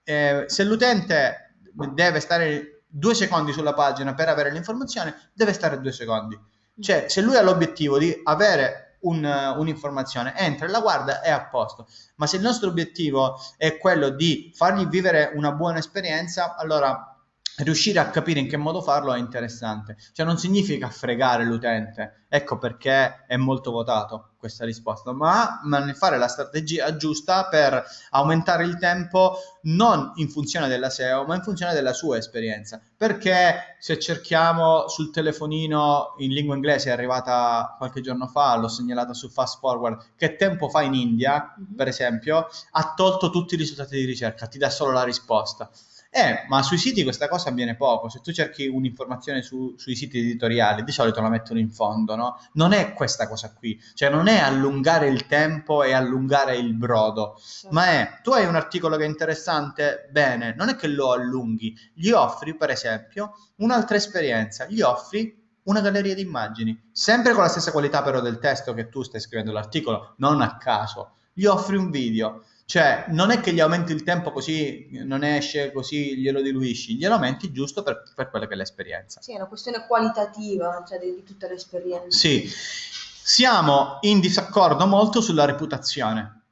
eh, se l'utente deve stare due secondi sulla pagina per avere l'informazione, deve stare due secondi cioè, se lui ha l'obiettivo di avere un, un'informazione, entra e la guarda, è a posto. Ma se il nostro obiettivo è quello di fargli vivere una buona esperienza, allora riuscire a capire in che modo farlo è interessante. Cioè non significa fregare l'utente, ecco perché è molto votato questa risposta, ma, ma fare la strategia giusta per aumentare il tempo non in funzione della SEO, ma in funzione della sua esperienza. Perché se cerchiamo sul telefonino in lingua inglese, è arrivata qualche giorno fa, l'ho segnalata su Fast Forward, che tempo fa in India, mm-hmm. per esempio, ha tolto tutti i risultati di ricerca, ti dà solo la risposta. Eh, ma sui siti questa cosa avviene poco. Se tu cerchi un'informazione su, sui siti editoriali, di solito la mettono in fondo, no? Non è questa cosa qui. Cioè, non è allungare il tempo e allungare il brodo, sì. ma è tu hai un articolo che è interessante, bene, non è che lo allunghi, gli offri, per esempio, un'altra esperienza, gli offri una galleria di immagini, sempre con la stessa qualità però del testo che tu stai scrivendo l'articolo, non a caso. Gli offri un video cioè, non è che gli aumenti il tempo così non esce, così glielo diluisci, glielo aumenti giusto per, per quella che è l'esperienza. Sì, è una questione qualitativa, cioè di, di tutta l'esperienza. Sì, siamo in disaccordo molto sulla reputazione.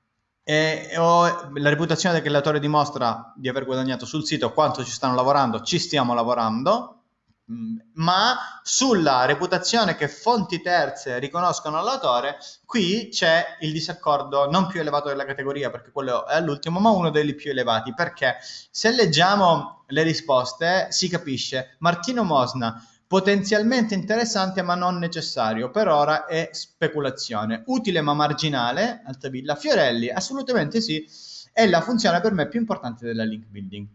E, o, la reputazione del creatore dimostra di aver guadagnato sul sito quanto ci stanno lavorando, ci stiamo lavorando, ma sulla reputazione che fonti terze riconoscono all'autore, qui c'è il disaccordo non più elevato della categoria, perché quello è all'ultimo, ma uno dei più elevati, perché se leggiamo le risposte si capisce. Martino Mosna potenzialmente interessante ma non necessario, per ora è speculazione, utile ma marginale, Altavilla, Fiorelli, assolutamente sì, è la funzione per me più importante della link building.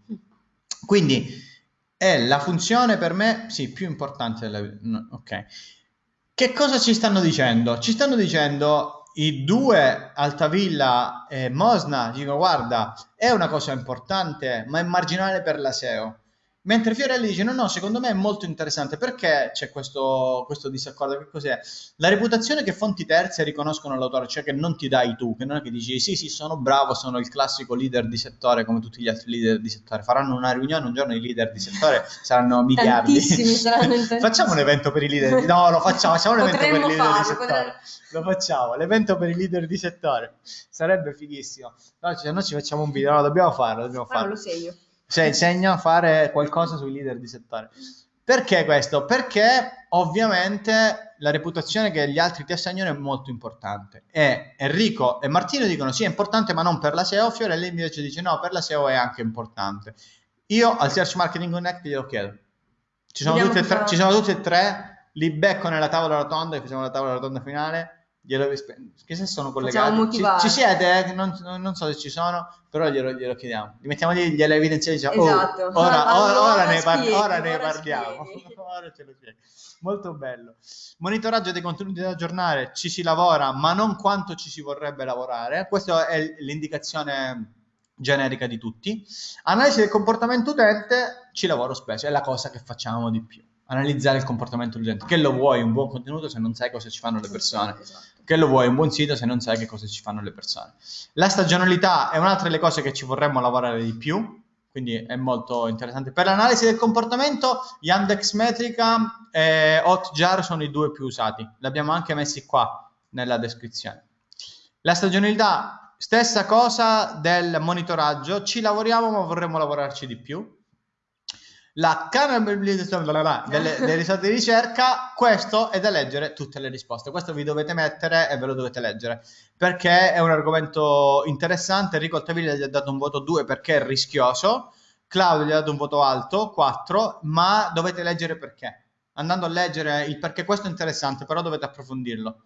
Quindi è la funzione per me, sì, più importante della... No, ok. Che cosa ci stanno dicendo? Ci stanno dicendo i due Altavilla e Mosna, dicono guarda, è una cosa importante, ma è marginale per la SEO. Mentre Fiorelli dice: No, no, secondo me è molto interessante perché c'è questo, questo, disaccordo. Che cos'è? La reputazione che fonti terze riconoscono l'autore, cioè che non ti dai tu, che non è che dici sì, sì, sono bravo, sono il classico leader di settore come tutti gli altri leader di settore. Faranno una riunione un giorno i leader di settore, saranno miliardi. Saranno Facciamo un evento per i leader. Di... No, lo facciamo, facciamo un evento per i leader di settore. Potremmo... Lo facciamo, l'evento per i leader di settore. Sarebbe fighissimo. No, cioè, noi ci facciamo un video, no, dobbiamo farlo, dobbiamo farlo. Ah, lo segno. Cioè, insegna a fare qualcosa sui leader di settore. Perché questo? Perché ovviamente la reputazione che gli altri ti assegnano è molto importante. E Enrico e Martino dicono sì, è importante, ma non per la SEO. Fiorelli invece dice no, per la SEO è anche importante. Io al Search Marketing Connect glielo chiedo. Ci sono, tutti e tre, ci sono tutti e tre, li becco nella tavola rotonda, che facciamo la tavola rotonda finale, glielo che se sono collegati. Ci, ci siete? Non, non so se ci sono, però glielo, glielo chiediamo. Li mettiamo lì, glielo evidenziamo diciamo, oh, Esatto. ora, Allora ora- ora ne, par- spieghi, ora ne ora parliamo. ora ce lo spieghi. Molto bello. Monitoraggio dei contenuti da aggiornare, ci si lavora, ma non quanto ci si vorrebbe lavorare. Questa è l'indicazione generica di tutti. Analisi del comportamento utente, ci lavoro spesso, è la cosa che facciamo di più. Analizzare il comportamento dell'utente. Che lo vuoi un buon contenuto se non sai cosa ci fanno le persone? Esatto. Che lo vuoi un buon sito se non sai che cosa ci fanno le persone? La stagionalità è un'altra delle cose che ci vorremmo lavorare di più, quindi è molto interessante. Per l'analisi del comportamento, Yandex Metrica e Hotjar sono i due più usati. Li abbiamo anche messi qua nella descrizione. La stagionalità, stessa cosa del monitoraggio, ci lavoriamo ma vorremmo lavorarci di più. La canalizzabilità delle, delle risultati di ricerca, questo è da leggere tutte le risposte. Questo vi dovete mettere e ve lo dovete leggere perché è un argomento interessante. Enrico Altavilla gli ha dato un voto 2 perché è rischioso, Claudio gli ha dato un voto alto 4, ma dovete leggere perché. Andando a leggere il perché, questo è interessante, però dovete approfondirlo.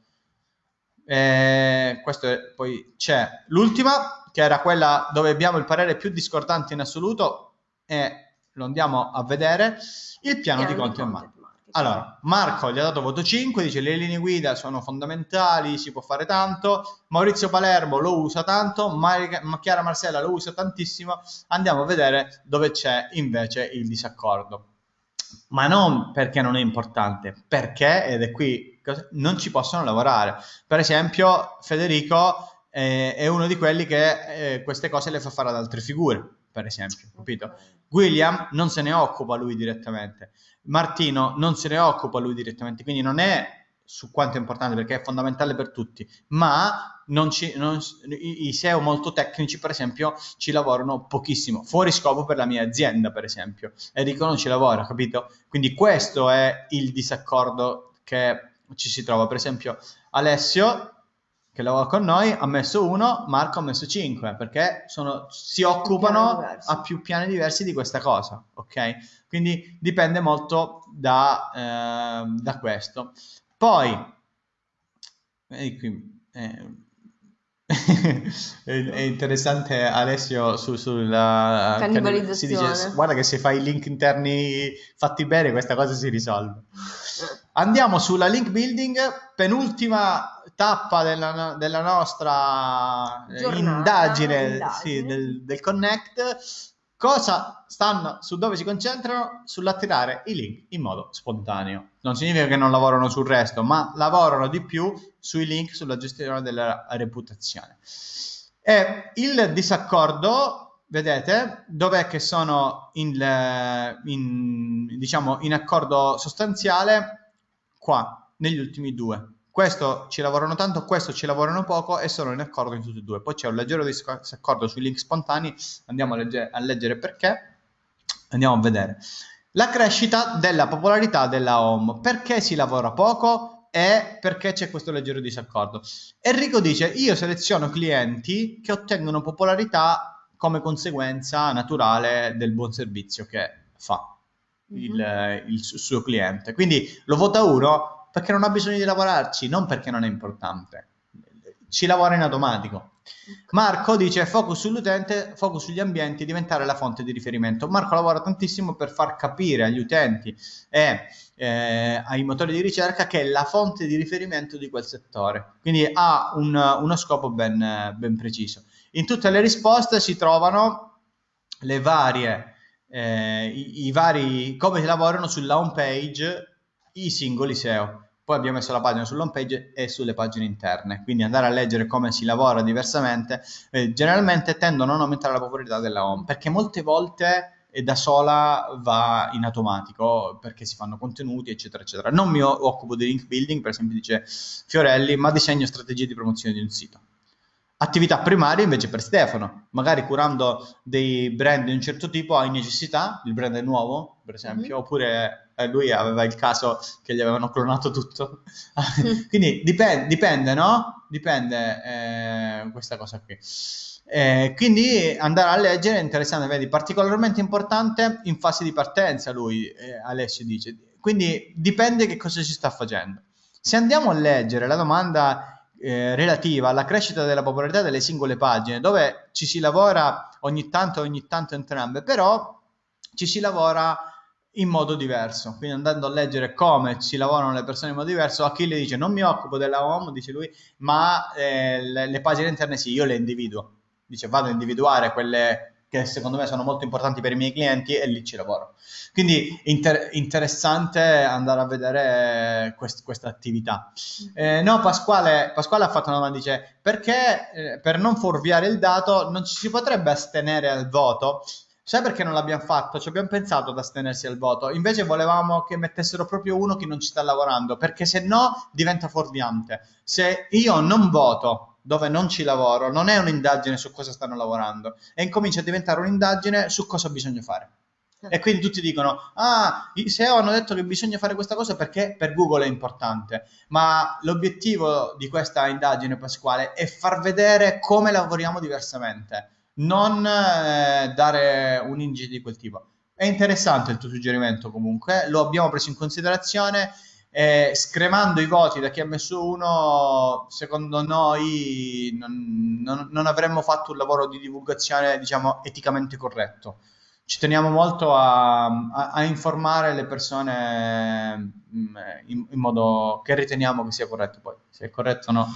Eh, questo è, poi c'è l'ultima, che era quella dove abbiamo il parere più discordante in assoluto, e lo andiamo a vedere, il piano di content marketing. Allora, Marco gli ha dato voto 5, dice le linee guida sono fondamentali, si può fare tanto. Maurizio Palermo lo usa tanto, Mar- Chiara Marcella lo usa tantissimo. Andiamo a vedere dove c'è invece il disaccordo. Ma non perché non è importante, perché, ed è qui, non ci possono lavorare. Per esempio, Federico eh, è uno di quelli che eh, queste cose le fa fare ad altre figure, per esempio, capito? William non se ne occupa lui direttamente. Martino non se ne occupa lui direttamente, quindi non è su quanto è importante perché è fondamentale per tutti, ma non ci, non, i, SEO molto tecnici, per esempio, ci lavorano pochissimo, fuori scopo per la mia azienda, per esempio. Enrico non ci lavora, capito? Quindi questo è il disaccordo che ci si trova. Per esempio, Alessio, che lavora con noi, ha messo 1, Marco ha messo 5, perché sono, si occupano a più piani diversi di questa cosa, ok? Quindi dipende molto da, eh, da questo. Poi, vedi qui, eh, è, interessante Alessio su, sulla cannibalizzazione. Si dice, guarda che se fai i link interni fatti bene questa cosa si risolve. Andiamo sulla link building, penultima tappa della, della nostra Giornata, indagine, indagine. Sì, del, del Connect. Cosa stanno, su dove si concentrano? Sull'attirare i link in modo spontaneo. Non significa che non lavorano sul resto, ma lavorano di più sui link, sulla gestione della reputazione. E il disaccordo, vedete, dov'è che sono in, in, diciamo, in accordo sostanziale? Qua, negli ultimi due. Questo ci lavorano tanto, questo ci lavorano poco e sono in accordo in tutti e due. Poi c'è un leggero disaccordo sui link spontanei, andiamo a, legge- a leggere perché, andiamo a vedere. La crescita della popolarità della home. Perché si lavora poco? E perché c'è questo leggero disaccordo. Enrico dice, io seleziono clienti che ottengono popolarità come conseguenza naturale del buon servizio che fa il, il suo cliente. Quindi lo vota uno perché non ha bisogno di lavorarci, non perché non è importante. Ci lavora in automatico. Marco dice focus sull'utente, focus sugli ambienti, diventare la fonte di riferimento. Marco lavora tantissimo per far capire agli utenti e eh, ai motori di ricerca che è la fonte di riferimento di quel settore. Quindi ha un, uno scopo ben, ben, preciso. In tutte le risposte si trovano le varie, eh, i, i vari, come lavorano sulla home page i singoli SEO. Poi abbiamo messo la pagina sull'home page e sulle pagine interne, quindi andare a leggere come si lavora diversamente. Eh, generalmente tendono a non aumentare la popolarità della home, perché molte volte da sola va in automatico perché si fanno contenuti eccetera eccetera non mi occupo di link building per esempio dice Fiorelli ma disegno strategie di promozione di un sito attività primaria invece per Stefano magari curando dei brand di un certo tipo hai necessità il brand è nuovo per esempio mm-hmm. oppure eh, lui aveva il caso che gli avevano clonato tutto. Quindi dipende, dipende, no? Dipende eh, questa cosa qui. Eh, quindi andare a leggere è interessante, vedi, particolarmente importante in fase di partenza, lui, eh, Alessio dice. Quindi dipende che cosa si sta facendo. Se andiamo a leggere la domanda eh, relativa alla crescita della popolarità delle singole pagine, dove ci si lavora ogni tanto, ogni tanto entrambe, però ci si lavora in modo diverso. Quindi andando a leggere come si lavorano le persone in modo diverso, Achille dice non mi occupo della home, dice lui, ma eh, le, le, pagine interne sì, io le individuo. Dice vado a individuare quelle che secondo me sono molto importanti per i miei clienti e lì ci lavoro. Quindi inter- interessante andare a vedere quest- questa attività. Eh, no, Pasquale, Pasquale, ha fatto una domanda, dice perché eh, per non fuorviare il dato non ci si potrebbe astenere al voto? Sai perché non l'abbiamo fatto? Ci abbiamo pensato ad astenersi al voto, invece volevamo che mettessero proprio uno che non ci sta lavorando, perché se no diventa fuorviante. Se io non voto dove non ci lavoro, non è un'indagine su cosa stanno lavorando e incomincia a diventare un'indagine su cosa bisogna fare. E quindi tutti dicono, ah, i SEO hanno detto che bisogna fare questa cosa perché per Google è importante, ma l'obiettivo di questa indagine Pasquale è far vedere come lavoriamo diversamente, non eh, dare un indice di quel tipo. È interessante il tuo suggerimento comunque, lo abbiamo preso in considerazione eh, scremando i voti da chi ha messo uno, secondo noi non, non, non, avremmo fatto un lavoro di divulgazione, diciamo, eticamente corretto. Ci teniamo molto a, a, a informare le persone mm, in, in, modo che riteniamo che sia corretto. Poi, se è corretto o no.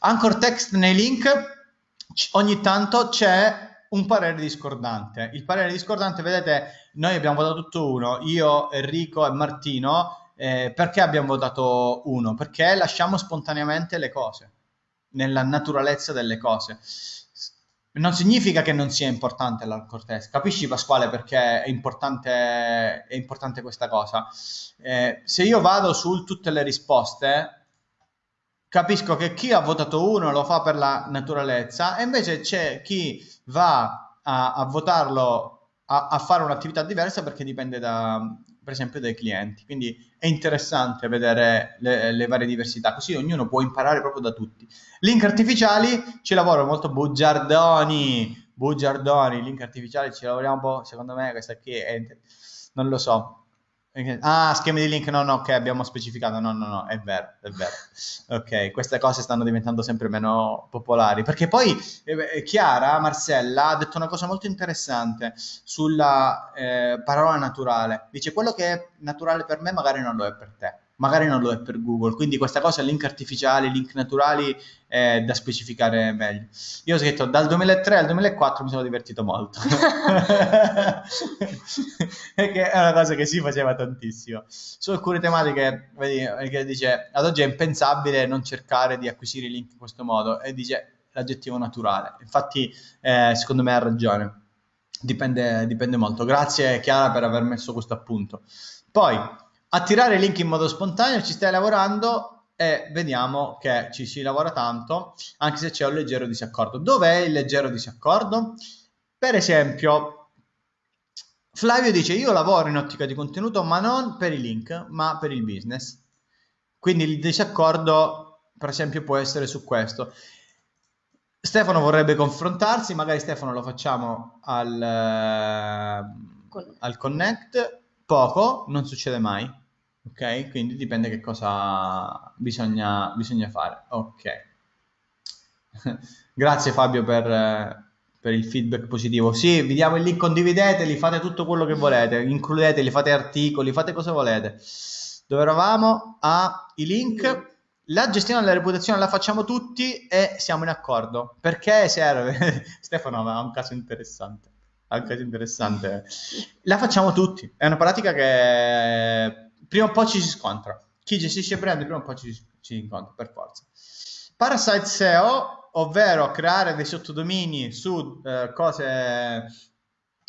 Anchor text nei link, ogni tanto c'è un parere discordante. Il parere discordante, vedete, noi abbiamo votato tutto uno, io, Enrico e Martino eh, perché abbiamo votato uno? Perché lasciamo spontaneamente le cose, nella naturalezza delle cose. Non significa che non sia importante la cortese. Capisci Pasquale perché è importante, è importante questa cosa? Eh, se io vado su tutte le risposte, capisco che chi ha votato uno lo fa per la naturalezza e invece c'è chi va a, a votarlo a, a, fare un'attività diversa perché dipende da, per esempio dai clienti. Quindi è interessante vedere le, le, varie diversità, così ognuno può imparare proprio da tutti. Link artificiali ci lavoro molto bugiardoni, bugiardoni, link artificiali ci lavoriamo un po', secondo me questa qui è, non lo so, Ah, schemi di link, no, no, ok, abbiamo specificato, no, no, no, è vero, è vero. Ok, queste cose stanno diventando sempre meno popolari, perché poi eh, Chiara, Marcella, ha detto una cosa molto interessante sulla eh, parola naturale. Dice, quello che è naturale per me magari non lo è per te magari non lo è per Google. Quindi questa cosa, link artificiali, link naturali, è da specificare meglio. Io ho scritto dal 2003 al 2004 mi sono divertito molto. Perché è una cosa che si faceva tantissimo. Su alcune tematiche, vedi, che dice, ad oggi è impensabile non cercare di acquisire i link in questo modo, e dice l'aggettivo naturale. Infatti, eh, secondo me ha ragione. Dipende, dipende molto. Grazie Chiara per aver messo questo appunto. Poi, attirare link in modo spontaneo, ci stai lavorando e vediamo che ci si lavora tanto, anche se c'è un leggero disaccordo. Dov'è il leggero disaccordo? Per esempio, Flavio dice io lavoro in ottica di contenuto ma non per i link, ma per il business. Quindi il disaccordo, per esempio, può essere su questo. Stefano vorrebbe confrontarsi, magari Stefano lo facciamo al, al Connect poco non succede mai, ok? Quindi dipende che cosa bisogna, bisogna fare. Ok. Grazie Fabio per, per, il feedback positivo. Sì, vi diamo il link, condivideteli, fate tutto quello che volete, includeteli, fate articoli, fate cosa volete. Dove eravamo? Ah, i link. La gestione della reputazione la facciamo tutti e siamo in accordo. Perché serve? Stefano ha un caso interessante anche interessante. La facciamo tutti, è una pratica che prima o poi ci si scontra. Chi gestisce brand prima o poi ci, ci incontra, per forza. Parasite SEO, ovvero creare dei sottodomini su eh, cose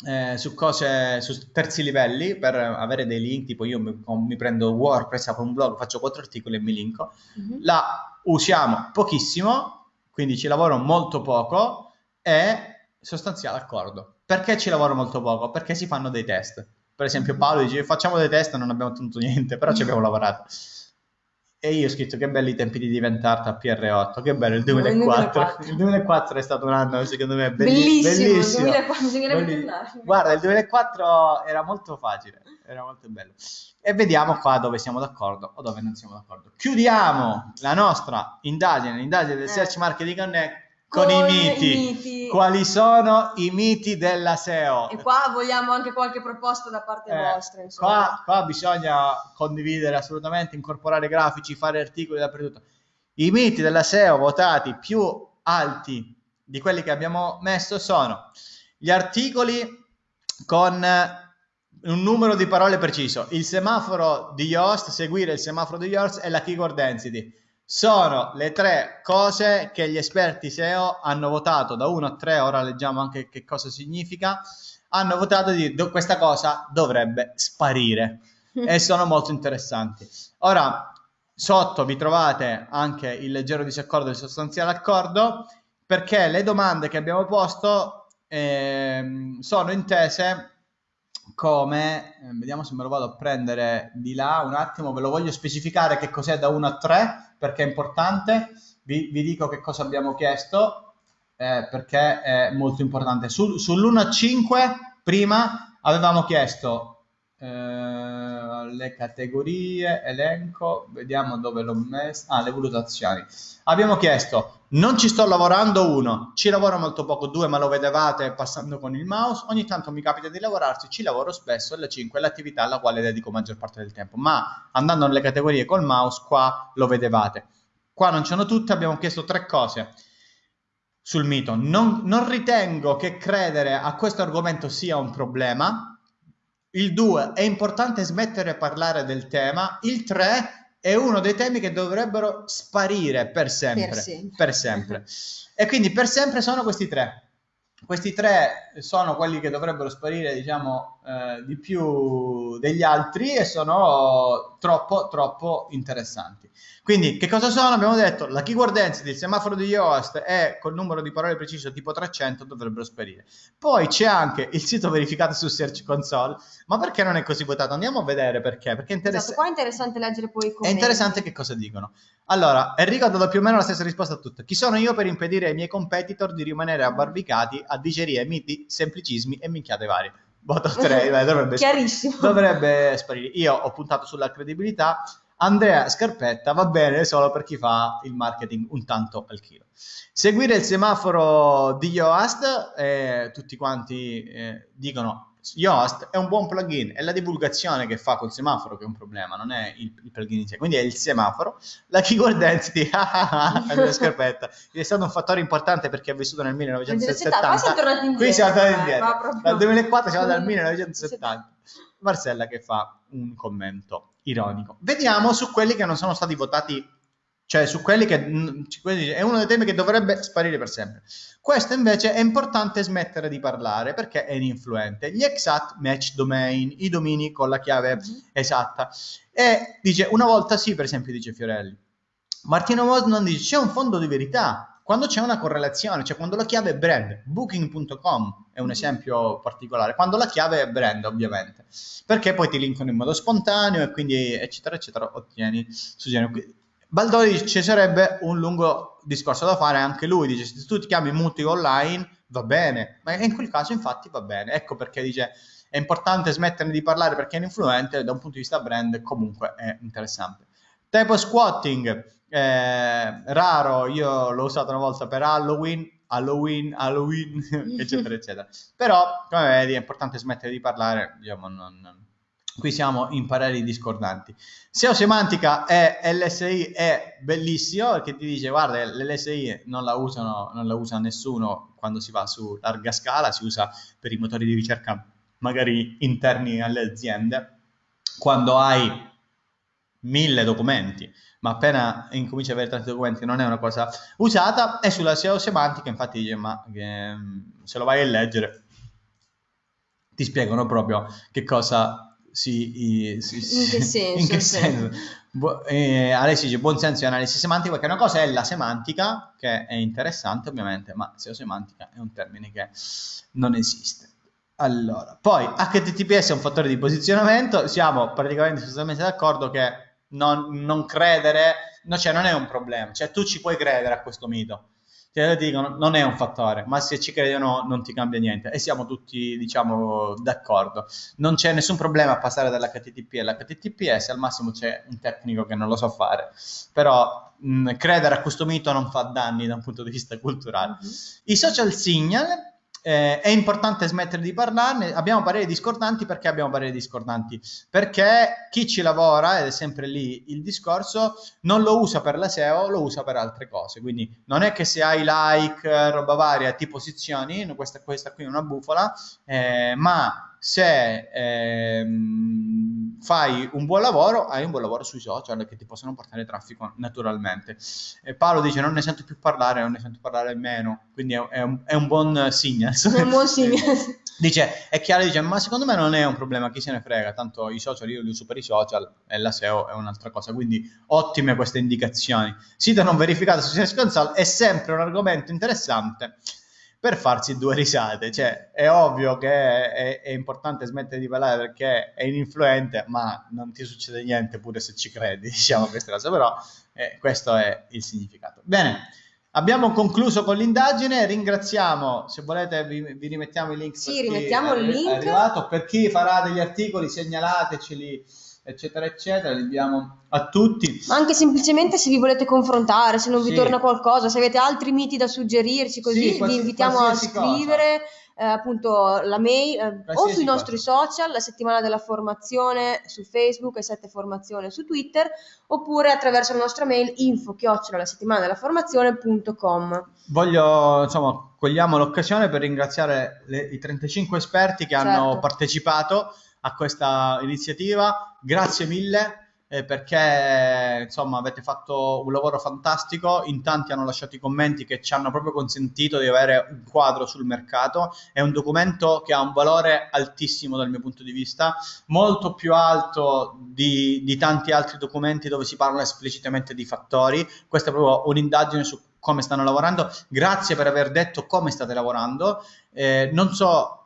eh, su cose su terzi livelli per avere dei link tipo io mi, mi prendo WordPress apro un blog faccio quattro articoli e mi linko mm-hmm. la usiamo pochissimo quindi ci lavoro molto poco e sostanziale accordo perché ci lavoro molto poco? Perché si fanno dei test. Per esempio Paolo dice facciamo dei test e non abbiamo ottenuto niente, però ci abbiamo lavorato. E io ho scritto che belli i tempi di diventare a PR8, che bello il 2004. Il 2004 è stato un anno secondo me bellissimo. bellissimo. 2004, Bellissimo. tornare. Guarda, il 2004 era molto facile, era molto bello. E vediamo qua dove siamo d'accordo o dove non siamo d'accordo. Chiudiamo la nostra indagine, l'indagine del Eh. Search Marketing Connect con, i miti. miti. Quali sono i miti della SEO? E qua vogliamo anche qualche proposta da parte Eh, vostra, qua, qua bisogna condividere assolutamente, incorporare grafici, fare articoli dappertutto. I miti della SEO votati più alti di quelli che abbiamo messo sono gli articoli con eh, un numero di parole preciso, il semaforo di Yoast, seguire il semaforo di Yoast e la keyword density. Sono le tre cose che gli esperti SEO hanno votato. Da 1 a 3, ora leggiamo anche che cosa significa, hanno votato di do- questa cosa dovrebbe sparire. E sono molto interessanti. Ora, sotto vi trovate anche il leggero disaccordo e il sostanziale accordo, perché le domande che abbiamo posto ehm, sono intese come, eh, vediamo se me lo vado a prendere di là un attimo, ve lo voglio specificare che cos'è da 1 a 3 perché è importante, vi, vi dico che cosa abbiamo chiesto eh, perché è molto importante. Sul- sull'1 a 5 prima avevamo chiesto eh, le categorie, elenco, vediamo dove l'ho messo, ah le valutazioni. Abbiamo chiesto non ci sto lavorando uno, ci lavoro molto poco due, ma lo vedevate passando con il mouse, ogni tanto mi capita di lavorarci, ci lavoro spesso, e la 5 è l'attività alla quale dedico maggior parte del tempo, ma andando nelle categorie col mouse qua lo vedevate. Qua non ci sono tutte, abbiamo chiesto tre cose sul mito. Non, non ritengo che credere a questo argomento sia un problema. Il 2 è importante smettere di parlare del tema. Il 3 è uno dei temi che dovrebbero sparire per sempre. Per sempre. per sempre. E quindi per sempre sono questi tre. Questi tre sono quelli che dovrebbero sparire, diciamo, eh, di più degli altri e sono troppo, troppo interessanti. Quindi, che cosa sono? Abbiamo detto la keyword density, il semaforo di Yoast e col numero di parole preciso tipo 300 dovrebbero sparire. Poi c'è anche il sito verificato su Search Console, ma perché non è così votato? Andiamo a vedere perché. Perché è Esatto, interessante. qua è interessante leggere poi i È commenti. interessante che cosa dicono. Allora, Enrico ha dato più o meno la stessa risposta a tutto. Chi sono io per impedire ai miei competitor di rimanere abbarbicati a digerie, miti, semplicismi e minchiate varie? Voto 3, dai, dovrebbe, Chiarissimo. dovrebbe sparire. Io ho puntato sulla credibilità. Andrea Scarpetta va bene solo per chi fa il marketing un tanto al chilo. Seguire il semaforo di Yoast, eh, tutti quanti eh, dicono Yoast è un buon plugin, è la divulgazione che fa col semaforo che è un problema, non è il, il plugin in sé, quindi è il semaforo. La keyword density, Andrea Scarpetta, è stato un fattore importante perché ha vissuto nel 1970. Qua siamo tornati indietro. Qui siamo tornati eh, indietro. proprio- Dal 2004 siamo dal 1970. Marcella che fa un commento ironico. Vediamo su quelli che non sono stati votati, cioè su quelli che mm, è uno dei temi che dovrebbe sparire per sempre. Questo invece è importante smettere di parlare perché è ininfluente. Gli exact match domain, i domini con la chiave esatta. E dice una volta sì, per esempio, dice Fiorelli. Martino Mosman dice c'è un fondo di verità quando c'è una correlazione, cioè quando la chiave è brand, booking.com è un esempio particolare, quando la chiave è brand ovviamente, perché poi ti linkano in modo spontaneo e quindi eccetera eccetera ottieni suggerimenti. Baldoni ci sarebbe un lungo discorso da fare, anche lui dice se tu ti chiami Muti online va bene, ma in quel caso infatti va bene, ecco perché dice è importante smettere di parlare perché è influente, da un punto di vista brand comunque è interessante. Typo squatting, eh, raro, io l'ho usato una volta per Halloween, Halloween, Halloween, eccetera, eccetera. Però, come vedi, è importante smettere di parlare, diciamo, non- qui siamo in pareri discordanti. SEO semantica e LSI è bellissimo perché ti dice, guarda, l'LSI non la usano, non la usa nessuno quando si va su larga scala, si usa per i motori di ricerca magari interni alle aziende. Quando hai mille documenti, ma appena incominci ad avere tanti documenti non è una cosa usata, e sulla SEO semantica infatti dice, ma mm, se lo vai a leggere ti spiegano proprio che cosa si... si- In che senso, In che sì. senso. Bu- eh, Alessi dice buon senso e analisi semantica perché una cosa è la semantica che è interessante ovviamente ma SEO semantica è un termine che non esiste allora poi HTTPS è un fattore di posizionamento siamo praticamente sostanzialmente d'accordo che non, non credere, no, cioè non è un problema, cioè tu ci puoi credere a questo mito. Te dicono, non è un fattore, ma se ci credi o no non ti cambia niente e siamo tutti, diciamo, d'accordo. Non c'è nessun problema a passare dall'HTTP all'HTTPS, al massimo c'è un tecnico che non lo sa fare, però mh, credere a questo mito non fa danni da un punto di vista culturale. Mm-hmm. I social signal eh, è importante smettere di parlarne. Abbiamo pareri discordanti perché abbiamo pareri discordanti? Perché chi ci lavora, ed è sempre lì il discorso, non lo usa per la SEO, lo usa per altre cose. Quindi non è che se hai like, roba varia, ti posizioni, questa, questa qui è una bufola, eh, ma se ehm, fai un buon lavoro, hai un buon lavoro sui social che ti possono portare traffico naturalmente. E Paolo dice non ne sento più parlare, non ne sento parlare meno, quindi è, un, è un, buon signal. È un buon signal. dice, è chiaro, dice, ma secondo me non è un problema, chi se ne frega, tanto i social io li uso per i social e la SEO è un'altra cosa, quindi ottime queste indicazioni. Sito non verificato su Search Console è sempre un argomento interessante per farsi due risate. Cioè, è ovvio che è, è, importante smettere di parlare perché è ininfluente, ma non ti succede niente pure se ci credi, diciamo queste cose, però eh, questo è il significato. Bene, abbiamo concluso con l'indagine, ringraziamo, se volete vi, vi rimettiamo i link. Sì, rimettiamo il link. Arrivato. Per chi farà degli articoli segnalateceli eccetera, eccetera, li diamo a tutti. Ma anche semplicemente se vi volete confrontare, se non vi sì. torna qualcosa, se avete altri miti da suggerirci, così sì, vi invitiamo a scrivere. Eh, appunto la mail eh, o sui nostri cosa. social, la settimana della formazione su Facebook e 7 formazione su Twitter, oppure attraverso la nostra mail info chiocciola la settimana della formazione.com. Voglio, insomma, cogliamo l'occasione per ringraziare le, i 35 esperti che certo. hanno partecipato a questa iniziativa. Grazie mille eh, perché insomma avete fatto un lavoro fantastico, in tanti hanno lasciato i commenti che ci hanno proprio consentito di avere un quadro sul mercato, è un documento che ha un valore altissimo dal mio punto di vista, molto più alto di, di tanti altri documenti dove si parla esplicitamente di fattori, questa è proprio un'indagine su come stanno lavorando, grazie per aver detto come state lavorando, eh, non so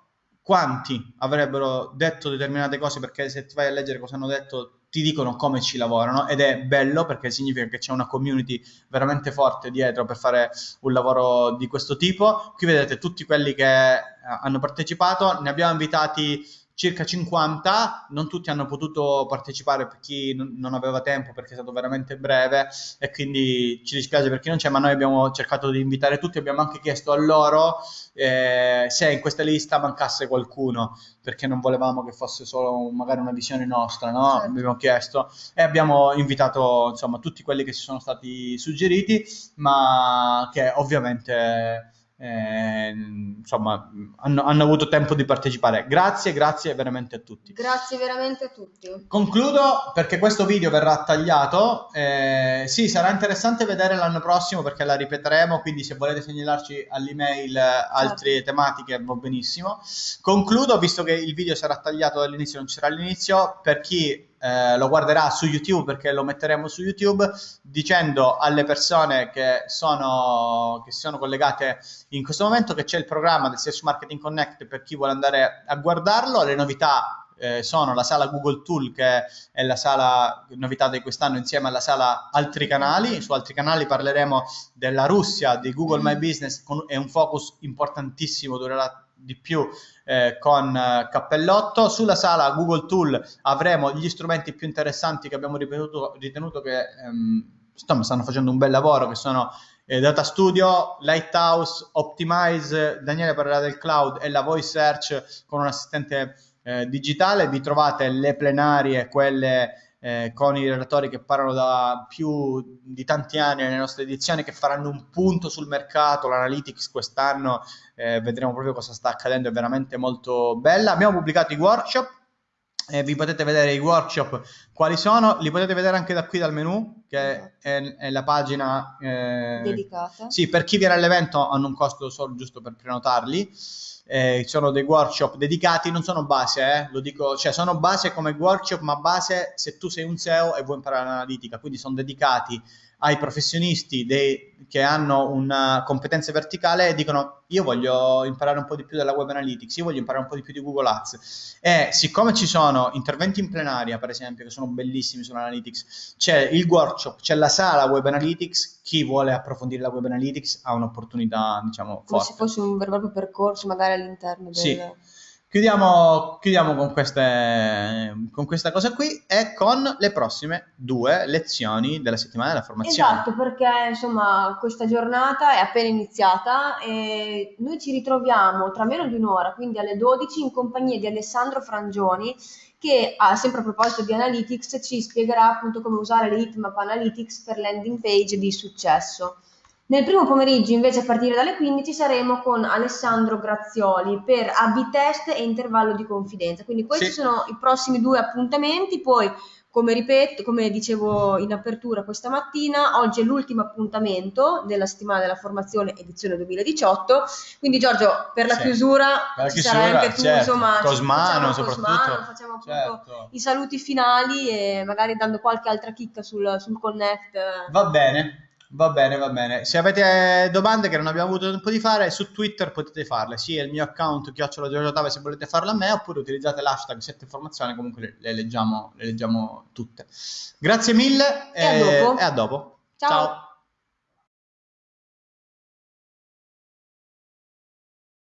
quanti avrebbero detto determinate cose perché se ti vai a leggere cosa hanno detto ti dicono come ci lavorano ed è bello perché significa che c'è una community veramente forte dietro per fare un lavoro di questo tipo. Qui vedete tutti quelli che eh, hanno partecipato, ne abbiamo invitati circa 50, non tutti hanno potuto partecipare per chi non aveva tempo perché è stato veramente breve e quindi ci dispiace per chi non c'è, ma noi abbiamo cercato di invitare tutti, abbiamo anche chiesto a loro eh, se in questa lista mancasse qualcuno, perché non volevamo che fosse solo magari una visione nostra, no? Certo. Abbiamo chiesto e abbiamo invitato insomma tutti quelli che si sono stati suggeriti, ma che ovviamente eh, insomma, hanno, hanno, avuto tempo di partecipare. Grazie, grazie veramente a tutti. Grazie veramente a tutti. Concludo perché questo video verrà tagliato. Eh, sì, sarà interessante vedere l'anno prossimo perché la ripeteremo, quindi se volete segnalarci all'email certo. altre tematiche va benissimo. Concludo, visto che il video sarà tagliato dall'inizio, non ci sarà all'inizio, per chi eh, lo guarderà su YouTube perché lo metteremo su YouTube dicendo alle persone che sono, che sono collegate in questo momento che c'è il programma del Search Marketing Connect per chi vuole andare a guardarlo. Le novità eh, sono la sala Google Tool che è la sala novità di quest'anno insieme alla sala altri canali. Su altri canali parleremo della Russia, di Google My Business con, è un focus importantissimo, durerà di più eh, con eh, Cappellotto. Sulla sala Google Tool avremo gli strumenti più interessanti che abbiamo ritenuto, ritenuto che ehm, stanno facendo un bel lavoro, che sono eh, Data Studio, Lighthouse, Optimize, Daniele parlerà del cloud e la voice search con un assistente eh, digitale. Vi trovate le plenarie, quelle eh, con i relatori che parlano da più di tanti anni nelle nostre edizioni, che faranno un punto sul mercato, l'analytics quest'anno, eh, vedremo proprio cosa sta accadendo, è veramente molto bella. Abbiamo pubblicato i workshop, eh, vi potete vedere i workshop quali sono, li potete vedere anche da qui dal menu, che è, è la pagina eh, dedicata. Sì, per chi viene all'evento hanno un costo solo giusto per prenotarli eh, sono dei workshop dedicati, non sono base, eh, lo dico, cioè sono base come workshop, ma base se tu sei un SEO e vuoi imparare l'analitica, quindi sono dedicati ai professionisti dei, che hanno una competenza verticale e dicono io voglio imparare un po' di più della web analytics, io voglio imparare un po' di più di Google Ads e siccome ci sono interventi in plenaria per esempio che sono bellissimi sull'analytics, c'è il workshop, c'è la sala web analytics, chi vuole approfondire la web analytics ha un'opportunità diciamo forte. Come se fosse un vero e proprio percorso magari all'interno del... Sì. Chiudiamo, chiudiamo con, queste, con, questa cosa qui e con le prossime due lezioni della settimana della formazione. Esatto, perché insomma questa giornata è appena iniziata e noi ci ritroviamo tra meno di un'ora, quindi alle 12, in compagnia di Alessandro Frangioni, che sempre a proposito di Analytics ci spiegherà appunto come usare le Hitmap Analytics per landing page di successo. Nel primo pomeriggio, invece, a partire dalle 15, saremo con Alessandro Grazioli per A-B test e intervallo di confidenza. Quindi questi sì. sono i prossimi due appuntamenti. Poi, come ripeto, come dicevo in apertura questa mattina, oggi è l'ultimo appuntamento della settimana della formazione edizione 2018. Quindi, Giorgio, per la sì. chiusura, per la ci chiusura, sarai anche tu, certo. insomma, Cosmano, soprattutto. Cosmano, facciamo appunto certo. i saluti finali e magari dando qualche altra chicca sul, sul Connect. Va bene. Va bene, va bene. Se avete domande che non abbiamo avuto tempo di fare, su Twitter potete farle. Sì, è il mio account, chiocciola Giorgio se volete farle a me, oppure utilizzate l'hashtag 7 informazioni, comunque le, le, leggiamo, le leggiamo tutte. Grazie mille e, e, a, dopo. e a dopo. Ciao. Ciao.